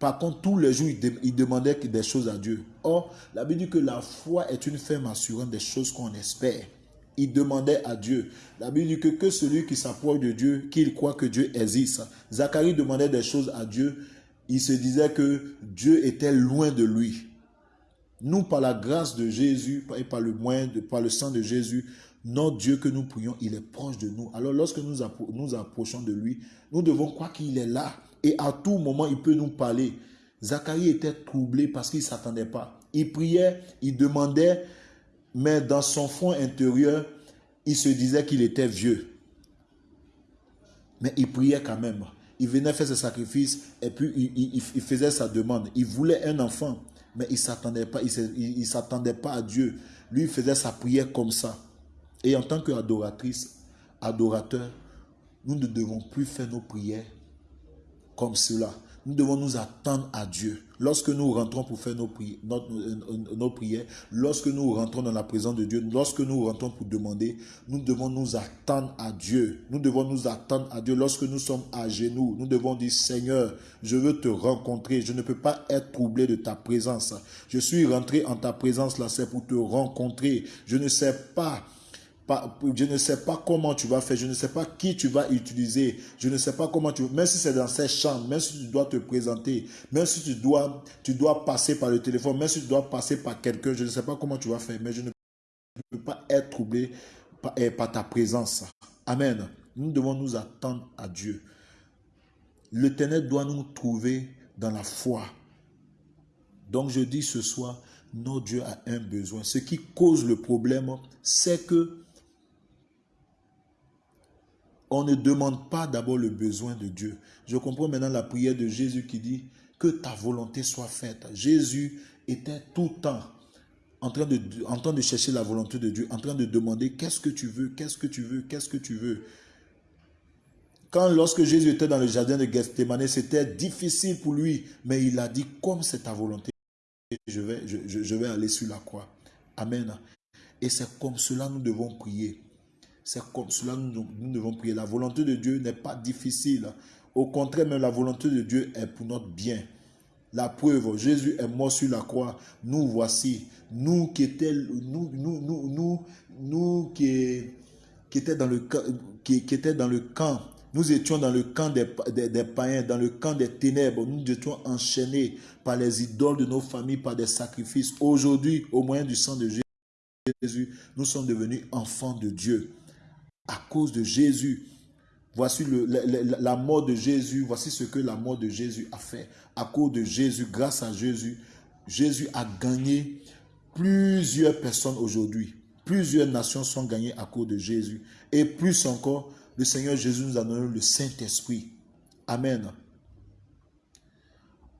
Speaker 1: Par contre, tous les jours, il, demandait des choses à Dieu. Or, la Bible dit que la foi est une ferme assurance des choses qu'on espère. Il demandait à Dieu. La Bible dit que, que celui qui s'approche de Dieu, qu'il croit que Dieu existe. Zacharie demandait des choses à Dieu. Il se disait que Dieu était loin de lui. Nous, par la grâce de Jésus et par le moyen, de, par le sang de Jésus, notre Dieu que nous prions, il est proche de nous. Alors lorsque nous nous approchons de lui, nous devons croire qu'il est là. Et à tout moment, il peut nous parler. Zacharie était troublé parce qu'il ne s'attendait pas. Il priait, il demandait, mais dans son fond intérieur, il se disait qu'il était vieux. Mais il priait quand même. Il venait faire ses sacrifices et puis il, faisait sa demande. Il voulait un enfant. Mais il ne s'attendait pas, il, s'attendait pas à Dieu. Lui, il faisait sa prière comme ça. Et en tant qu'adoratrice, adorateur, nous ne devons plus faire nos prières comme cela. Nous devons nous attendre à Dieu. Lorsque nous rentrons pour faire nos prières, nos, prières, lorsque nous rentrons dans la présence de Dieu, lorsque nous rentrons pour demander, nous devons nous attendre à Dieu. Nous devons nous attendre à Dieu. Lorsque nous sommes à genoux, nous devons dire, Seigneur, je veux te rencontrer. Je ne peux pas être troublé de ta présence. Je suis rentré en ta présence là, c'est pour te rencontrer. Je ne sais pas je ne sais pas comment tu vas faire, je ne sais pas qui tu vas utiliser, je ne sais pas comment tu... Même si c'est dans ces chambres, même si tu dois te présenter, même si tu dois, tu dois passer par le téléphone, même si tu dois passer par quelqu'un, je ne sais pas comment tu vas faire, mais je ne peux pas être troublé par, eh, ta présence. Amen. Nous devons nous attendre à Dieu. L'Éternel doit nous trouver dans la foi. Donc je dis ce soir, notre Dieu a un besoin. Ce qui cause le problème, c'est que on ne demande pas d'abord le besoin de Dieu. Je comprends maintenant la prière de Jésus qui dit que ta volonté soit faite. Jésus était tout le temps en train de, chercher la volonté de Dieu, en train de demander qu'est-ce que tu veux, qu'est-ce que tu veux, qu'est-ce que tu veux? Quand lorsque Jésus était dans le jardin de Gethsemane, c'était difficile pour lui, mais il a dit comme c'est ta volonté, je vais, je, je vais aller sur la croix. Amen. Et c'est comme cela nous devons prier. C'est comme cela nous, nous devons prier. La volonté de Dieu n'est pas difficile. Au contraire, même la volonté de Dieu est pour notre bien. La preuve, Jésus est mort sur la croix. Nous voici, nous qui étions, nous, nous, nous, nous, qui, étaient dans le qui, étaient dans le camp. Nous étions dans le camp des, des, païens, dans le camp des ténèbres. Nous étions enchaînés par les idoles de nos familles, par des sacrifices. Aujourd'hui, au moyen du sang de Jésus, nous sommes devenus enfants de Dieu à cause de Jésus. Voici la, mort de Jésus. Voici ce que la mort de Jésus a fait. À cause de Jésus, grâce à Jésus, Jésus a gagné plusieurs personnes aujourd'hui. Plusieurs nations sont gagnées à cause de Jésus. Et plus encore, le Seigneur Jésus nous a donné le Saint-Esprit. Amen.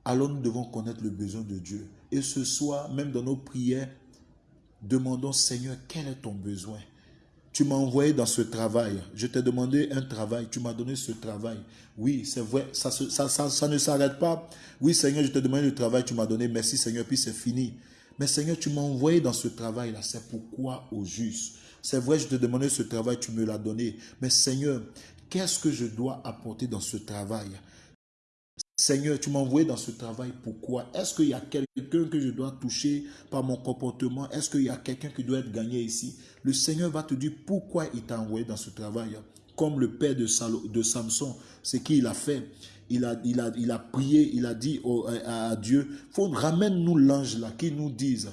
Speaker 1: Alors nous devons connaître le besoin de Dieu. Et ce soir, même dans nos prières, demandons, Seigneur, quel est ton besoin? Tu m'as envoyé dans ce travail. Je t'ai demandé un travail. Tu m'as donné ce travail. Oui, c'est vrai. Ça, ne s'arrête pas. Oui, Seigneur, je t'ai demandé le travail. Tu m'as donné. Merci, Seigneur. Puis c'est fini. Mais Seigneur, tu m'as envoyé dans ce travail-là. C'est pourquoi au juste? C'est vrai, je t'ai demandé ce travail. Tu me l'as donné. Mais Seigneur, qu'est-ce que je dois apporter dans ce travail? Seigneur, tu m'as envoyé dans ce travail. Pourquoi? Est-ce qu'il y a quelqu'un que je dois toucher par mon comportement? Est-ce qu'il y a quelqu'un qui doit être gagné ici? Le Seigneur va te dire pourquoi il t'a envoyé dans ce travail. Comme le père de, Samson, c'est qu'il a fait. Il a, prié, il a dit à, Dieu, ramène-nous l'ange là qui nous dise,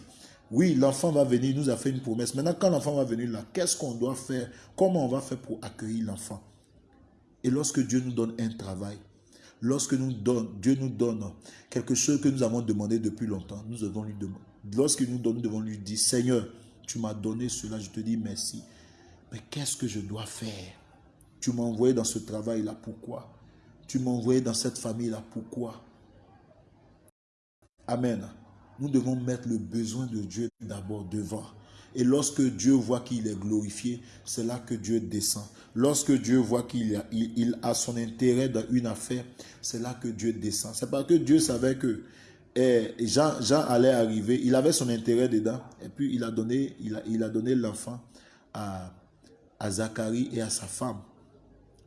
Speaker 1: oui, l'enfant va venir, il nous a fait une promesse. Maintenant, quand l'enfant va venir là, qu'est-ce qu'on doit faire? Comment on va faire pour accueillir l'enfant? Et lorsque Dieu nous donne un travail, Lorsque nous donne, Dieu nous donne quelque chose que nous avons demandé depuis longtemps, nous devons lui demander. Lorsque nous donne, nous devons lui dire, Seigneur, tu m'as donné cela, je te dis merci. Mais qu'est-ce que je dois faire? Tu m'as envoyé dans ce travail-là, pourquoi? Tu m'as envoyé dans cette famille-là, pourquoi? Amen. Nous devons mettre le besoin de Dieu d'abord devant. Et lorsque Dieu voit qu'il est glorifié, c'est là que Dieu descend. Lorsque Dieu voit qu'il a, son intérêt dans une affaire, c'est là que Dieu descend. C'est parce que Dieu savait que eh, Jean, allait arriver, il avait son intérêt dedans, et puis il a donné il a, il a donné l'enfant à, à Zacharie et à sa femme.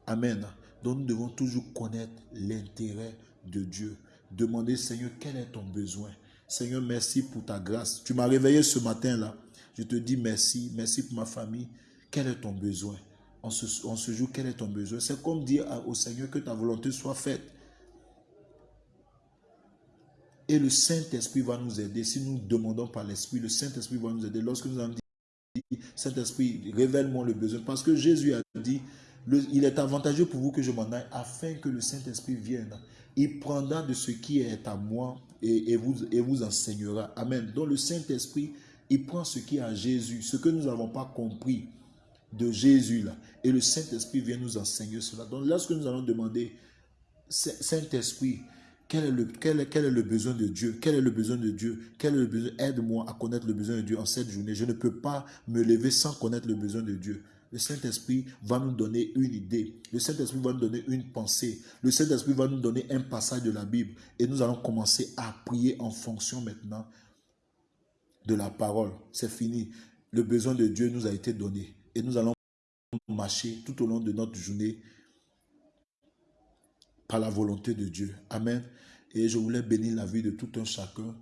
Speaker 1: Amen. Donc nous devons toujours connaître l'intérêt de Dieu. Demander, Seigneur, quel est ton besoin? Seigneur, merci pour ta grâce. Tu m'as réveillé ce matin-là. Je te dis merci, merci pour ma famille. Quel est ton besoin? On se, joue, quel est ton besoin C'est comme dire au Seigneur que ta volonté soit faite. Et le Saint-Esprit va nous aider. Si nous demandons par l'Esprit, le Saint-Esprit va nous aider. Lorsque nous avons dit, Saint-Esprit, révèle-moi le besoin. Parce que Jésus a dit, il est avantageux pour vous que je m'en aille afin que le Saint-Esprit vienne. Il prendra de ce qui est à moi et, vous, et vous enseignera. Amen. Donc le Saint-Esprit il prend ce qui est à Jésus, ce que nous n'avons pas compris de Jésus là. Et le Saint-Esprit vient nous enseigner cela. Donc lorsque nous allons demander, Saint-Esprit, quel est, le, quel, quel est le besoin de Dieu? Quel est le besoin de Dieu? Quel est le besoin? Aide-moi à connaître le besoin de Dieu en cette journée. Je ne peux pas me lever sans connaître le besoin de Dieu. Le Saint-Esprit va nous donner une idée. Le Saint-Esprit va nous donner une pensée. Le Saint-Esprit va nous donner un passage de la Bible. Et nous allons commencer à prier en fonction maintenant de la parole. C'est fini. Le besoin de Dieu nous a été donné. Et nous allons marcher tout au long de notre journée par la volonté de Dieu. Amen. Et je voulais bénir la vie de tout un chacun.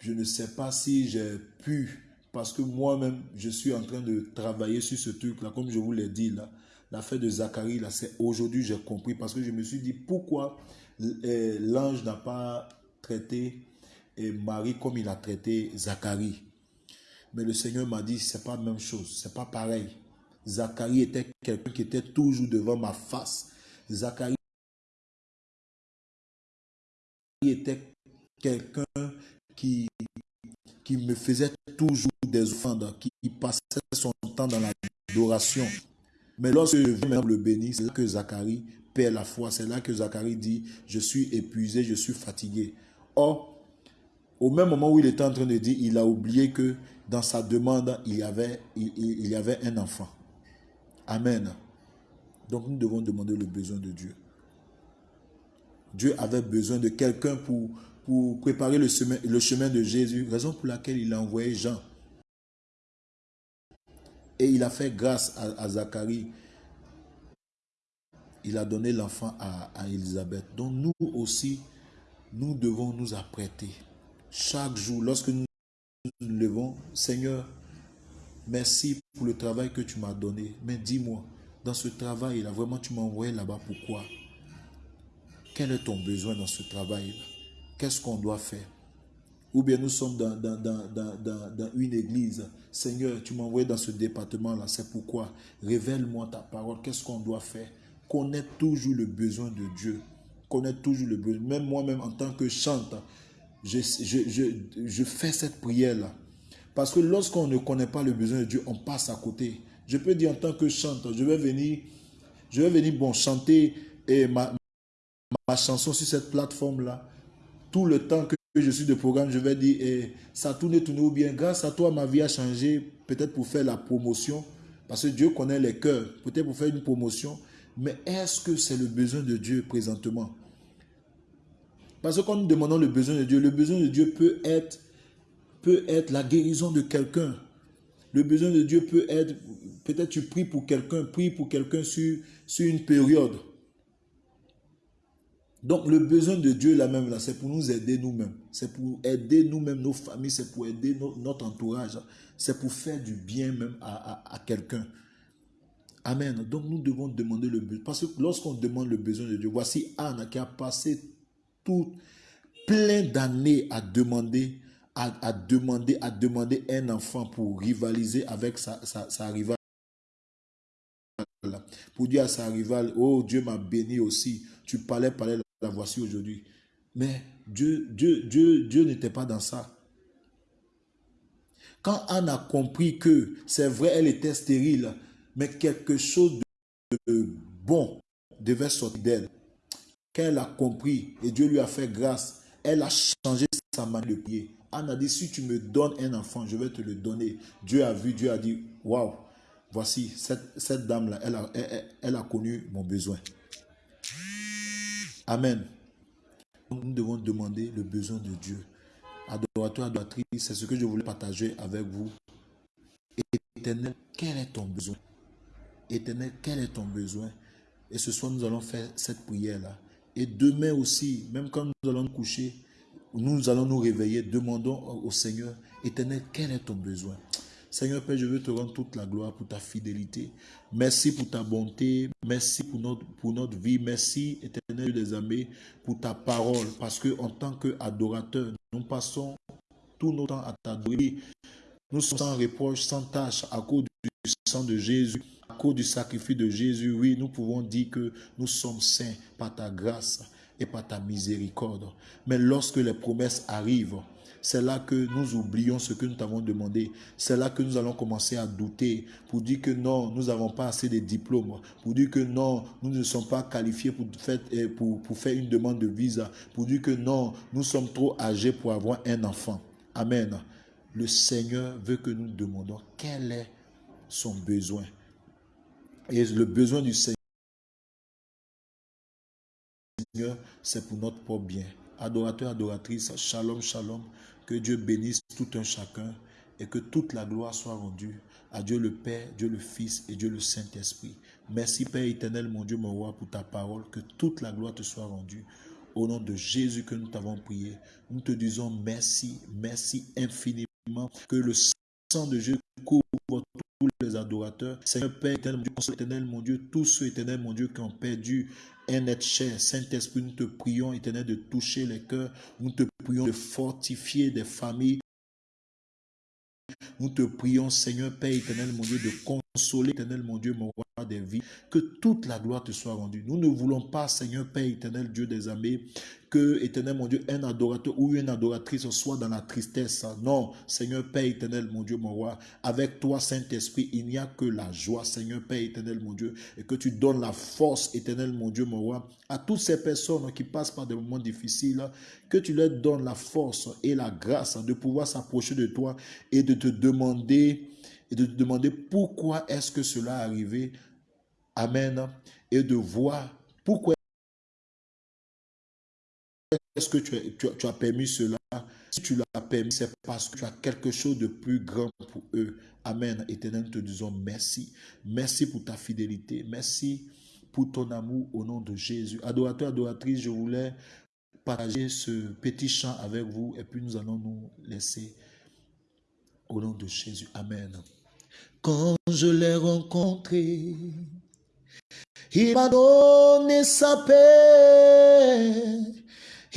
Speaker 1: Je ne sais pas si j'ai pu, parce que moi-même, je suis en train de travailler sur ce truc-là, comme je vous l'ai dit là. L'affaire de Zacharie, là, c'est aujourd'hui j'ai compris, parce que je me suis dit, pourquoi eh, l'ange n'a pas traité Marie comme il a traité Zacharie? Mais le Seigneur m'a dit, c'est pas la même chose, c'est pas pareil. Zacharie était quelqu'un qui était toujours devant ma face. Zacharie était quelqu'un qui, qui me faisait toujours des offrandes, qui passait son temps dans l'adoration. Mais lorsque je viens le bénir, c'est là que Zacharie perd la foi. C'est là que Zacharie dit, je suis épuisé, je suis fatigué. Or, au même moment où il était en train de dire, il a oublié que dans sa demande, il y avait, un enfant. Amen. Donc nous devons demander le besoin de Dieu. Dieu avait besoin de quelqu'un pour, préparer le chemin, de Jésus, raison pour laquelle il a envoyé Jean. Et il a fait grâce à, Zacharie. Il a donné l'enfant à, à Élisabeth. Donc nous aussi, nous devons nous apprêter. Chaque jour, lorsque nous nous levons, Seigneur, merci pour le travail que tu m'as donné. Mais dis-moi, dans ce travail-là, vraiment tu m'as envoyé là-bas, pourquoi? Quel est ton besoin dans ce travail Qu'est-ce qu'on doit faire? Ou bien nous sommes dans, dans, une église. Seigneur, tu m'as envoyé dans ce département-là. C'est pourquoi? Révèle-moi ta parole. Qu'est-ce qu'on doit faire? Connaître toujours le besoin de Dieu. Connaître toujours le besoin. Même moi-même, en tant que chanteur, je, fais cette prière-là. Parce que lorsqu'on ne connaît pas le besoin de Dieu, on passe à côté. Je peux dire en tant que chanteur, je vais venir, je vais venir bon, chanter et ma, ma chanson sur cette plateforme-là, tout le temps que je suis de programme, je vais dire, eh, ça tourne, tourne ou bien, grâce à toi, ma vie a changé, peut-être pour faire la promotion, parce que Dieu connaît les cœurs, peut-être pour faire une promotion, mais est-ce que c'est le besoin de Dieu présentement? Parce que quand nous demandons le besoin de Dieu, le besoin de Dieu peut être, peut être la guérison de quelqu'un. Le besoin de Dieu peut être, peut-être tu pries pour quelqu'un, prie pour quelqu'un sur, sur une période. Donc le besoin de Dieu là même là, c'est pour nous aider nous-mêmes. C'est pour aider nous-mêmes, nos familles, c'est pour aider notre entourage. C'est pour faire du bien même à, quelqu'un. Amen. Donc nous devons demander le besoin. Parce que lorsqu'on demande le besoin de Dieu, voici Anne qui a passé plein d'années à demander, à, demander, à demander un enfant pour rivaliser avec sa, sa rivale. Pour dire à sa rivale, oh Dieu m'a béni aussi. Tu parlais, parlais, la voici aujourd'hui. Mais Dieu, Dieu, Dieu, Dieu n'était pas dans ça. Quand Anne a compris que c'est vrai, elle était stérile, mais quelque chose de bon devait sortir d'elle, qu'elle a compris et Dieu lui a fait grâce, elle a changé sa manière de prier. Anne a dit, si tu me donnes un enfant, je vais te le donner. Dieu a vu, Dieu a dit, waouh, voici, cette, cette dame-là, elle a, elle a connu mon besoin. Amen. Nous devons demander le besoin de Dieu. Adorateur, adoratrice, c'est ce que je voulais partager avec vous. Éternel, quel est ton besoin? Éternel, quel est ton besoin? Et ce soir, nous allons faire cette prière-là. Et demain aussi, même quand nous allons nous coucher, nous allons nous réveiller, demandons au Seigneur, Éternel, quel est ton besoin? Seigneur Père, je veux te rendre toute la gloire pour ta fidélité. Merci pour ta bonté. Merci pour notre, pour notre vie. Merci, éternel des amis, pour ta parole. Parce que en tant qu'adorateurs, nous passons tout notre temps à t'adorer. Nous sommes sans reproche, sans tâche, à cause du sang de Jésus, à cause du sacrifice de Jésus. Oui, nous pouvons dire que nous sommes saints par ta grâce et par ta miséricorde. Mais lorsque les promesses arrivent, c'est là que nous oublions ce que nous t'avons demandé. C'est là que nous allons commencer à douter pour dire que non, nous n'avons pas assez de diplômes, pour dire que non, nous ne sommes pas qualifiés pour faire, eh, pour, pour faire une demande de visa, pour dire que non, nous sommes trop âgés pour avoir un enfant. Amen. Le Seigneur veut que nous demandons quel est son besoin. Et le besoin du Seigneur, c'est pour notre propre bien. Adorateur, adoratrice, shalom, shalom. Que Dieu bénisse tout un chacun et que toute la gloire soit rendue à Dieu le Père, Dieu le Fils et Dieu le Saint-Esprit. Merci Père éternel, mon Dieu, mon roi, pour ta parole. Que toute la gloire te soit rendue. Au nom de Jésus que nous t'avons prié, nous te disons merci, merci infiniment. Que le sang de Jésus couvre tous les adorateurs. Seigneur Père éternel, mon Dieu, éternel, mon Dieu, tous ceux éternels, mon Dieu, qui ont perdu un être cher. Saint-Esprit, nous te prions, éternel, de toucher les cœurs. Nous te prions de fortifier des familles. Nous te prions, Seigneur Père éternel, mon Dieu, de consoler, éternel, mon Dieu, mon roi des vies. Que toute la gloire te soit rendue. Nous ne voulons pas, Seigneur Père éternel, Dieu des armées, que, éternel mon Dieu, un adorateur ou une adoratrice soit dans la tristesse. Non, Seigneur Père éternel, mon Dieu, mon roi, avec toi, Saint-Esprit, il n'y a que la joie, Seigneur Père éternel, mon Dieu, et que tu donnes la force, éternel, mon Dieu, mon roi, à toutes ces personnes qui passent par des moments difficiles, que tu leur donnes la force et la grâce de pouvoir s'approcher de toi et de te demander et de te demander pourquoi est-ce que cela est arrivé. Amen. Et de voir pourquoi est-ce que tu as, permis cela? Si tu l'as permis, c'est parce que tu as quelque chose de plus grand pour eux. Amen. Éternel, nous te disons merci. Merci pour ta fidélité. Merci pour ton amour au nom de Jésus. Adorateur, adoratrice, je voulais partager ce petit chant avec vous et puis nous allons nous laisser au nom de Jésus. Amen. Quand je l'ai rencontré, il m'a donné sa paix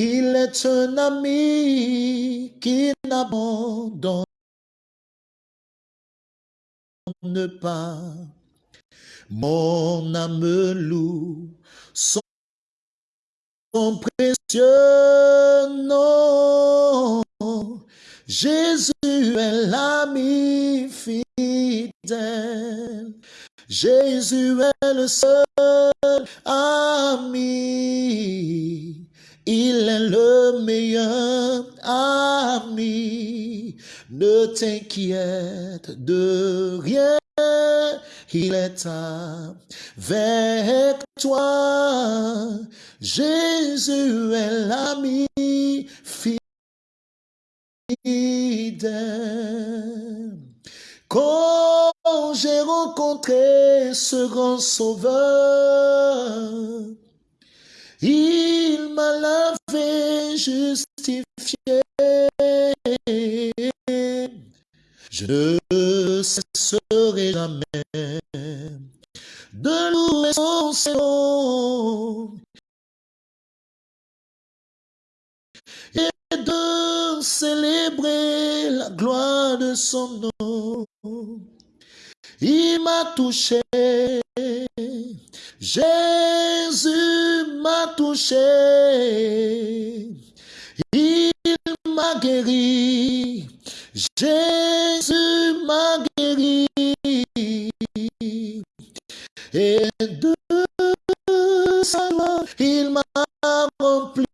Speaker 1: il est un ami qui n'abandonne pas. Mon âme loue son précieux nom. Jésus est l'ami fidèle. Jésus est le seul ami. Il est le meilleur ami. Ne t'inquiète de rien. Il est avec toi. Jésus est l'ami fidèle. Quand j'ai rencontré ce grand sauveur, il m'a lavé, justifié. Je ne cesserai jamais de louer son nom et de célébrer la gloire de son nom. Il m'a touché. Jésus m'a touché, il m'a guéri, Jésus m'a guéri, et de sa gloire, il m'a rempli.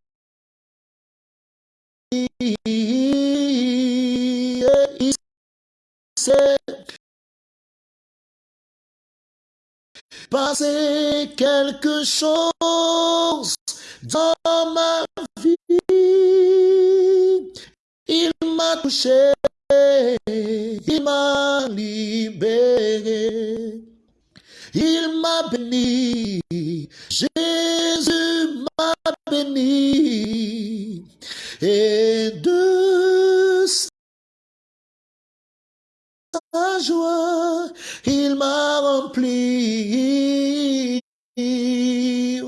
Speaker 1: Passer quelque chose dans ma vie. Il m'a touché, il m'a libéré, il m'a béni, Jésus m'a béni, et de joie, il m'a rempli.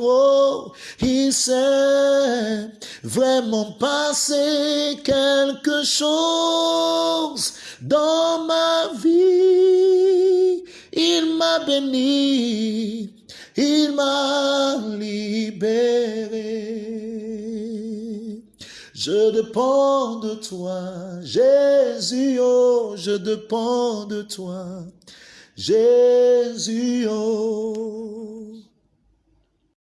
Speaker 1: Oh, il s'est vraiment passé quelque chose dans ma vie. Il m'a béni, il m'a libéré. Je dépends de toi, Jésus, oh, je dépends de toi, Jésus, oh.